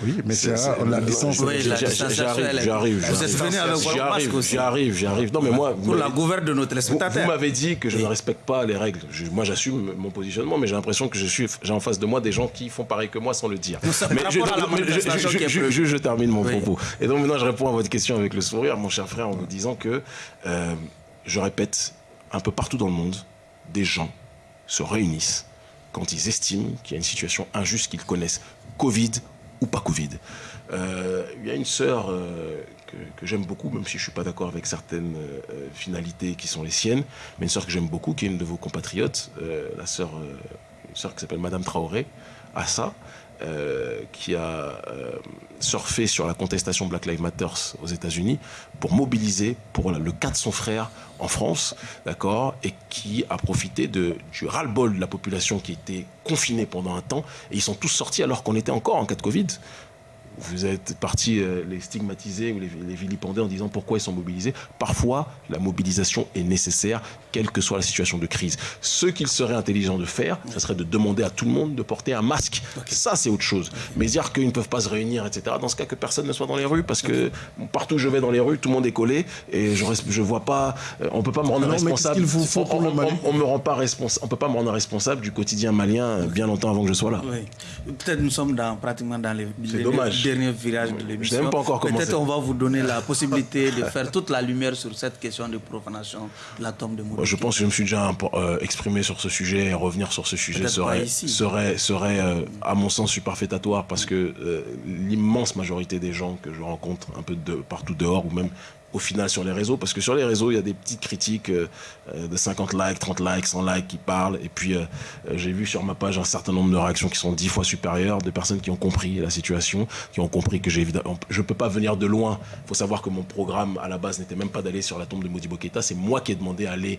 Oui, mais c'est la distance.
Oui, j'arrive, j'arrive.
Vous êtes venu avec votre masque aussi.
J'arrive, j'arrive. Non, mais moi.
Pour la gouverne de nos téléspectateurs.
Vous, m'avez dit que je ne respecte pas les règles. moi, j'assume mon positionnement, mais j'ai l'impression que je suis, j'ai en face de moi des gens qui font pareil que moi sans le dire.
Mais
je, je, termine mon propos. Et donc maintenant, je réponds à votre question avec le sourire, mon cher frère, en vous disant que, euh, je répète, un peu partout dans le monde, des gens se réunissent quand ils estiment qu'il y a une situation injuste qu'ils connaissent, Covid ou pas Covid. Euh, il y a une sœur euh, que, j'aime beaucoup, même si je ne suis pas d'accord avec certaines finalités qui sont les siennes, mais une sœur que j'aime beaucoup, qui est une de vos compatriotes, la sœur, une sœur qui s'appelle Madame Traoré, Assa, euh, qui a euh, surfé sur la contestation Black Lives Matter aux États-Unis pour mobiliser pour le cas de son frère en France, d'accord, et qui a profité du ras-le-bol de la population qui était confinée pendant un temps, et ils sont tous sortis alors qu'on était encore en cas de Covid vous êtes partis euh, les stigmatiser ou les, les, vilipender en disant pourquoi ils sont mobilisés. Parfois, la mobilisation est nécessaire, quelle que soit la situation de crise. Ce qu'il serait intelligent de faire, ce serait de demander à tout le monde de porter un masque. Ça, c'est autre chose. Mais dire qu'ils ne peuvent pas se réunir, etc., dans ce cas, que personne ne soit dans les rues, parce que partout où je vais dans les rues, tout le monde est collé, et je ne vois pas, euh, on ne peut pas me rendre responsable.
Faut on,
on, me rend pas responsable, on peut pas me rendre responsable du quotidien malien euh, bien longtemps avant que je sois là.
Peut-être nous sommes dans, pratiquement dans les,
les, dommage
dernier virage de l'émission. Peut-être on va vous donner la possibilité de faire toute la lumière sur cette question de profanation de la tombe de Modibo.
Je pense que je me suis déjà euh, exprimé sur ce sujet et revenir sur ce sujet serait, serait, serait euh, à mon sens, superfétatoire parce que euh, l'immense majorité des gens que je rencontre un peu de partout dehors ou même au final sur les réseaux, parce que sur les réseaux, il y a des petites critiques euh, euh, de 50 likes, 30 likes, 100 likes qui parlent, et puis euh, j'ai vu sur ma page un certain nombre de réactions qui sont dix fois supérieures, de personnes qui ont compris la situation, qui ont compris que j'ai évidemment, je peux pas venir de loin, faut savoir que mon programme à la base n'était même pas d'aller sur la tombe de Modibo Keita, c'est moi qui ai demandé à aller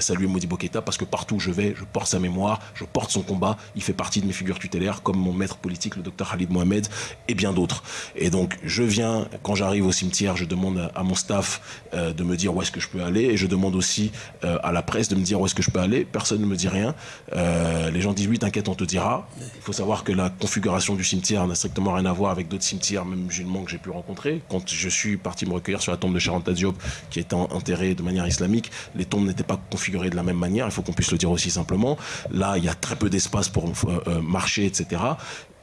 saluer Modibo Keita, parce que partout où je vais, je porte sa mémoire, je porte son combat, il fait partie de mes figures tutélaires, comme mon maître politique, le docteur Khalid Mohamed, et bien d'autres. Et donc, je viens, quand j'arrive au cimetière, je demande à mon euh, de me dire où est-ce que je peux aller et je demande aussi euh, à la presse de me dire où est-ce que je peux aller. Personne ne me dit rien. Euh, les gens disent oui, t'inquiète, on te dira. Il faut savoir que la configuration du cimetière n'a strictement rien à voir avec d'autres cimetières, même musulmans que j'ai pu rencontrer. Quand je suis parti me recueillir sur la tombe de Charanta Diop, qui est enterrée de manière islamique, les tombes n'étaient pas configurées de la même manière. Il faut qu'on puisse le dire aussi simplement. Là, il y a très peu d'espace pour marcher, etc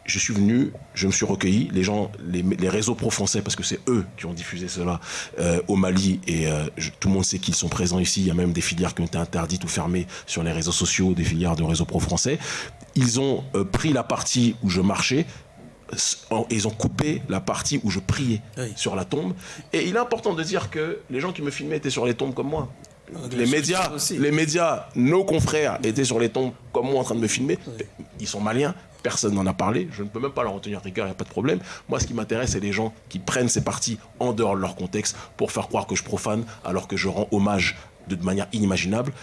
je suis venu, je me suis recueilli, les gens, les, réseaux pro-français, parce que c'est eux qui ont diffusé cela euh, au Mali, et euh, tout le monde sait qu'ils sont présents ici, il y a même des filières qui ont été interdites ou fermées sur les réseaux sociaux, des filières de réseaux pro-français. Ils ont euh, pris la partie où je marchais, ils ont coupé la partie où je priais sur la tombe. Et il est important de dire que les gens qui me filmaient étaient sur les tombes comme moi. Les médias, les médias, nos confrères étaient sur les tombes comme moi en train de me filmer. Ils sont maliens, personne n'en a parlé, je ne peux même pas leur retenir rigueur, il n'y a pas de problème. Moi, ce qui m'intéresse, c'est les gens qui prennent ces parties en dehors de leur contexte pour faire croire que je profane alors que je rends hommage de manière inimaginable.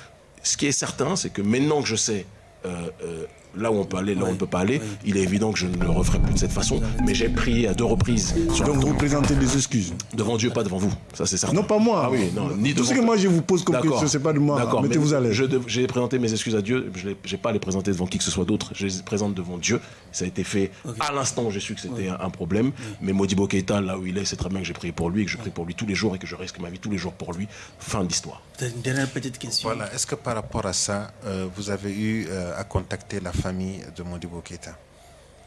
Ce qui est certain, c'est que maintenant que je sais euh, euh, là où on peut aller, là où on ne peut pas aller, il est évident que je ne le referai plus de cette façon. Mais j'ai prié à deux reprises.
Donc vous présentez des excuses
Devant Dieu, pas devant vous. Ça, c'est certain.
Non, pas moi.
Ah oui, non, ni
Tout ce que moi je vous pose comme question, c'est pas de moi. D'accord, mettez-vous à l'aise.
J'ai présenté mes excuses à Dieu. Je n'ai pas à les présenter devant qui que ce soit d'autre. Je les présente devant Dieu. Ça a été fait à l'instant où j'ai su que c'était un problème. Mais Modibo Keita, là où il est, c'est très bien que j'ai prié pour lui, que je prie pour lui tous les jours et que je risque ma vie tous les jours pour lui. Fin de l'histoire.
Une dernière petite question.
Voilà. Est-ce que par rapport à ça, euh, vous avez eu euh, à contacter la famille de Modibo Keita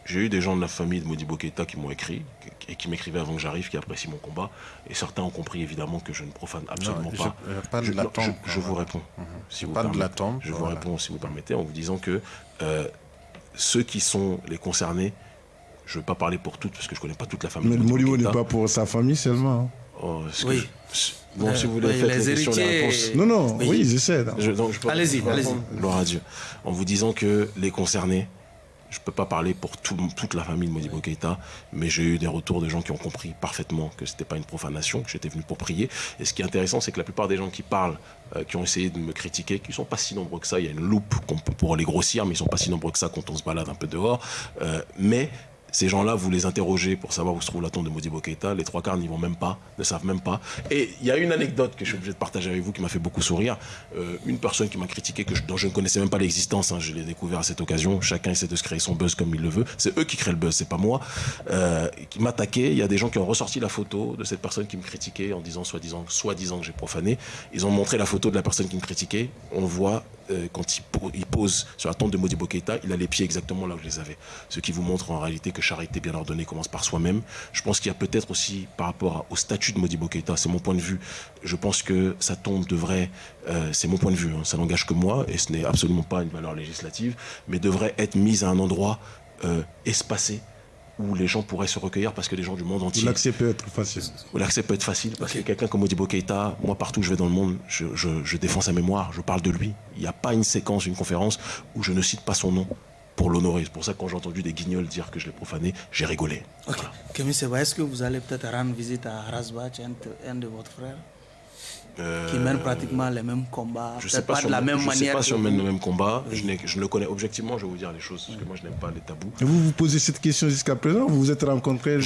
j'ai eu des gens de la famille de Modibo Keita qui m'ont écrit et qui m'écrivaient avant que j'arrive, qui apprécient mon combat. Et certains ont compris évidemment que je ne profane absolument pas.
Je, la tombe,
je, vous réponds.
Si vous pas de la tombe.
Je vous réponds, si vous permettez, en vous disant que euh, ceux qui sont les concernés, je ne veux pas parler pour toutes parce que je ne connais pas toute la famille.
Mais Modibo n'est pas pour sa famille seulement. Hein.
Oh, oui. Bon, si vous voulez, faire les, questions, les réponses.
Non, non, oui, ils essaient.
Allez-y, allez-y.
Gloire à Dieu. En vous disant que les concernés, je ne peux pas parler pour toute la famille de Modibo Keita, mais j'ai eu des retours de gens qui ont compris parfaitement que ce n'était pas une profanation, que j'étais venu pour prier. Et ce qui est intéressant, c'est que la plupart des gens qui parlent, euh, qui ont essayé de me critiquer, qui ne sont pas si nombreux que ça, il y a une loupe pour les grossir, mais ils ne sont pas si nombreux que ça quand on se balade un peu dehors. Euh, mais ces gens-là, vous les interrogez pour savoir où se trouve la tombe de Modibo Keita. Les trois quarts n'y vont même pas, ne savent même pas. Et il y a une anecdote que je suis obligé de partager avec vous qui m'a fait beaucoup sourire. Euh, une personne qui m'a critiqué, que dont je ne connaissais même pas l'existence, hein, je l'ai découvert à cette occasion. Chacun essaie de se créer son buzz comme il le veut. C'est eux qui créent le buzz, c'est pas moi. Euh, qui m'attaquait. Il y a des gens qui ont ressorti la photo de cette personne qui me critiquait en disant soi-disant disant que j'ai profané. Ils ont montré la photo de la personne qui me critiquait. On voit euh, quand il, pose sur la tombe de Modibo Keita, il a les pieds exactement là où je les avais. Ce qui vous montre en réalité que charité bien ordonnée commence par soi-même. Je pense qu'il y a peut-être aussi, par rapport au statut de Modibo Keita, c'est mon point de vue, je pense que sa tombe devrait, euh, c'est mon point de vue, hein, ça n'engage que moi, et ce n'est absolument pas une valeur législative, mais devrait être mise à un endroit euh, espacé, où les gens pourraient se recueillir parce que les gens du monde entier.
L'accès peut être facile.
L'accès peut être facile parce que quelqu'un comme Modibo Keïta, moi partout où je vais dans le monde, je, je défends sa mémoire, je parle de lui. Il n'y a pas une séquence, une conférence où je ne cite pas son nom pour l'honorer. C'est pour ça que quand j'ai entendu des guignols dire que je l'ai profané, j'ai rigolé.
Ok. Voilà. Seba, est-ce que vous allez peut-être rendre visite à Rasbach, un de votre frère? Qui mène pratiquement les mêmes combats.
Je ne sais pas, si, la même je sais pas si on mène le même combat. Je, je, le connais objectivement, je vais vous dire les choses, parce que moi je n'aime pas les tabous.
Et vous vous posez cette question jusqu'à présent Vous vous êtes rencontrés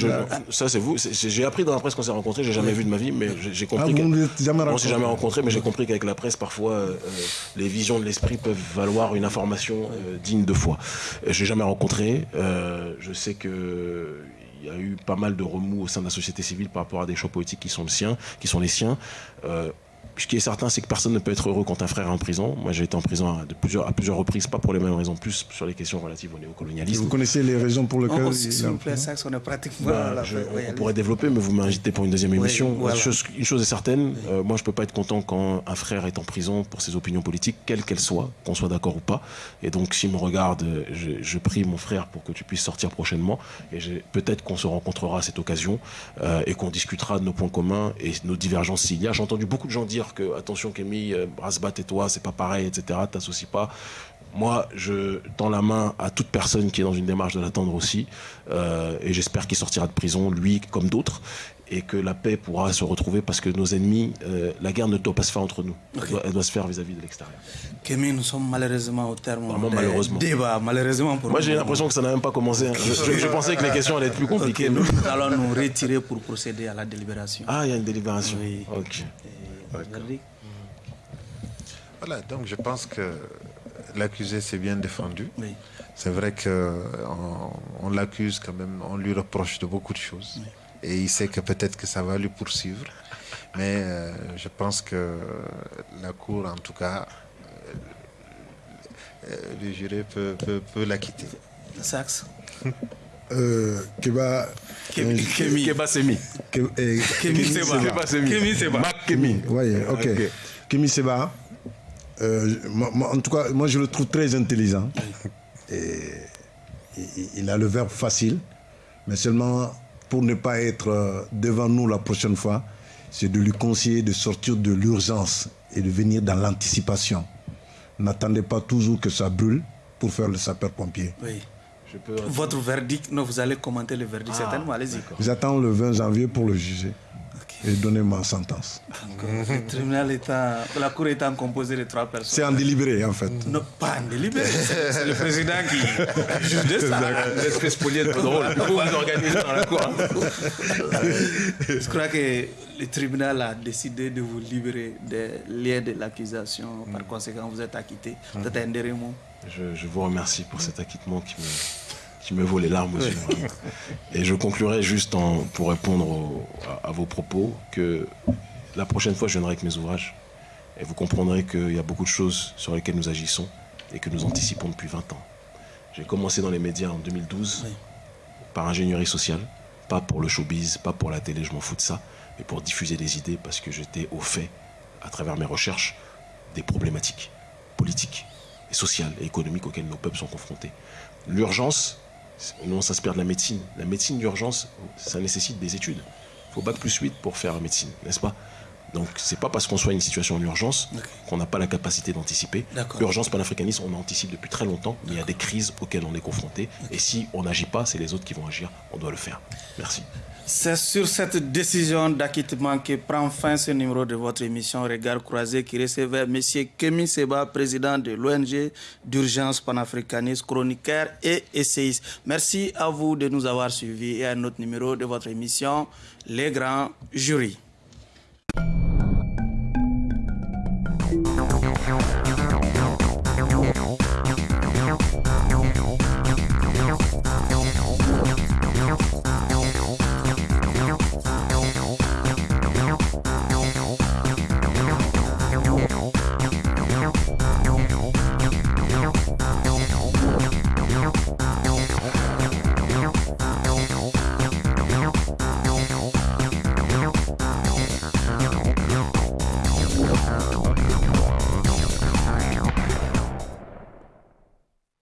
Ça c'est vous. J'ai appris dans la presse qu'on s'est rencontrés, j'ai jamais vu de ma vie, mais j'ai compris. Ah, vous jamais On s'est jamais rencontrés, mais j'ai compris qu'avec la presse, parfois, euh, les visions de l'esprit peuvent valoir une information euh, digne de foi. Je l'ai jamais rencontré. Euh, je sais que il y a eu pas mal de remous au sein de la société civile par rapport à des choix politiques qui sont, le sien, qui sont les siens. Euh, ce qui est certain, c'est que personne ne peut être heureux quand un frère est en prison. Moi, j'ai été en prison à, plusieurs, à plusieurs reprises, pas pour les mêmes raisons, plus sur les questions relatives au néocolonialisme.
Vous connaissez les raisons pour lesquelles...
S'il vous plaît, ça, on est pratiquement... Bah,
on, pourrait développer, mais vous m'invitez pour une deuxième émission. une, chose, est certaine, euh, moi, je ne peux pas être content quand un frère est en prison pour ses opinions politiques, quelles qu'elles soient, qu'on soit d'accord ou pas. Et donc, s'il me regarde, je, prie mon frère pour que tu puisses sortir prochainement. Et peut-être qu'on se rencontrera à cette occasion euh, et qu'on discutera de nos points communs et nos divergences s'il y a. J'ai entendu beaucoup de gens dire que, attention, Kémy, euh, Brasbat et toi, c'est pas pareil, etc. T'associes pas. Moi, je tends la main à toute personne qui est dans une démarche de l'attendre aussi. Euh, et j'espère qu'il sortira de prison, lui comme d'autres et que la paix pourra se retrouver parce que nos ennemis, euh, la guerre ne doit pas se faire entre nous, elle, doit, se faire vis-à-vis de l'extérieur.
Kémy, nous sommes malheureusement au terme
Vraiment malheureusement.
débat, malheureusement pour
Moi j'ai l'impression que ça n'a même pas commencé. Hein. Je, pensais que les questions allaient être plus compliquées.
nous allons nous retirer pour procéder à la délibération.
Ah, il y a une délibération.
Oui.
Ok.
Voilà, donc je pense que l'accusé s'est bien défendu. C'est vrai qu'on on, l'accuse quand même, on lui reproche de beaucoup de choses. Et il sait que peut-être que ça va lui poursuivre. Mais euh, je pense que la Cour, en tout cas, euh, le juré peut, peut, peut l'acquitter.
Saxe
euh, Keba
Kemi.
Keba Semi.
Kemi Seba. Kemi Seba.
Kemi. Oui ok. Kemi Seba. Euh, en tout cas, moi je le trouve très intelligent. Et, il a le verbe facile, mais seulement pour ne pas être euh, devant nous la prochaine fois, c'est de lui conseiller de sortir de l'urgence et de venir dans l'anticipation. N'attendez pas toujours que ça brûle pour faire le sapeur-pompier.
Oui. Votre verdict, non, vous allez commenter le verdict, ah, certainement, allez-y.
J'attends le 20 janvier pour le juger et donner ma sentence.
Le tribunal étant, la cour étant composée de trois personnes.
C'est en délibéré en fait.
Non, pas en délibéré. C'est le président qui juge de ça.
L'esprit spolié est drôle. Vous vous organisez dans la cour.
Je crois que le tribunal a décidé de vous libérer des liens de l'accusation. Par conséquent, vous êtes acquitté. Vous êtes un
je, je vous remercie pour cet acquittement qui me qui me vaut les larmes aux yeux. Et je conclurai juste en, pour répondre à, vos propos que la prochaine fois, je viendrai avec mes ouvrages. Et vous comprendrez qu'il y a beaucoup de choses sur lesquelles nous agissons et que nous anticipons depuis 20 ans. J'ai commencé dans les médias en 2012 par ingénierie sociale, pas pour le showbiz, pas pour la télé, je m'en fous de ça, mais pour diffuser des idées parce que j'étais au fait, à travers mes recherches, des problématiques politiques et sociales et économiques auxquelles nos peuples sont confrontés. L'urgence, nous, on s'inspire de la médecine. La médecine d'urgence, ça nécessite des études. Il faut bac plus 8 pour faire la médecine, n'est-ce pas? Donc, c'est pas parce qu'on soit une situation d'urgence qu'on n'a pas la capacité d'anticiper. L'urgence panafricaniste, on anticipe depuis très longtemps, mais il y a des crises auxquelles on est confronté. Et si on n'agit pas, c'est les autres qui vont agir. On doit le faire. Merci.
C'est sur cette décision d'acquittement que prend fin ce numéro de votre émission Regard croisé qui recevait M. Kemi Seba, président de l'ONG d'urgence panafricaniste, chroniqueur et essayiste. Merci à vous de nous avoir suivis et à notre numéro de votre émission Les Grands Jurys.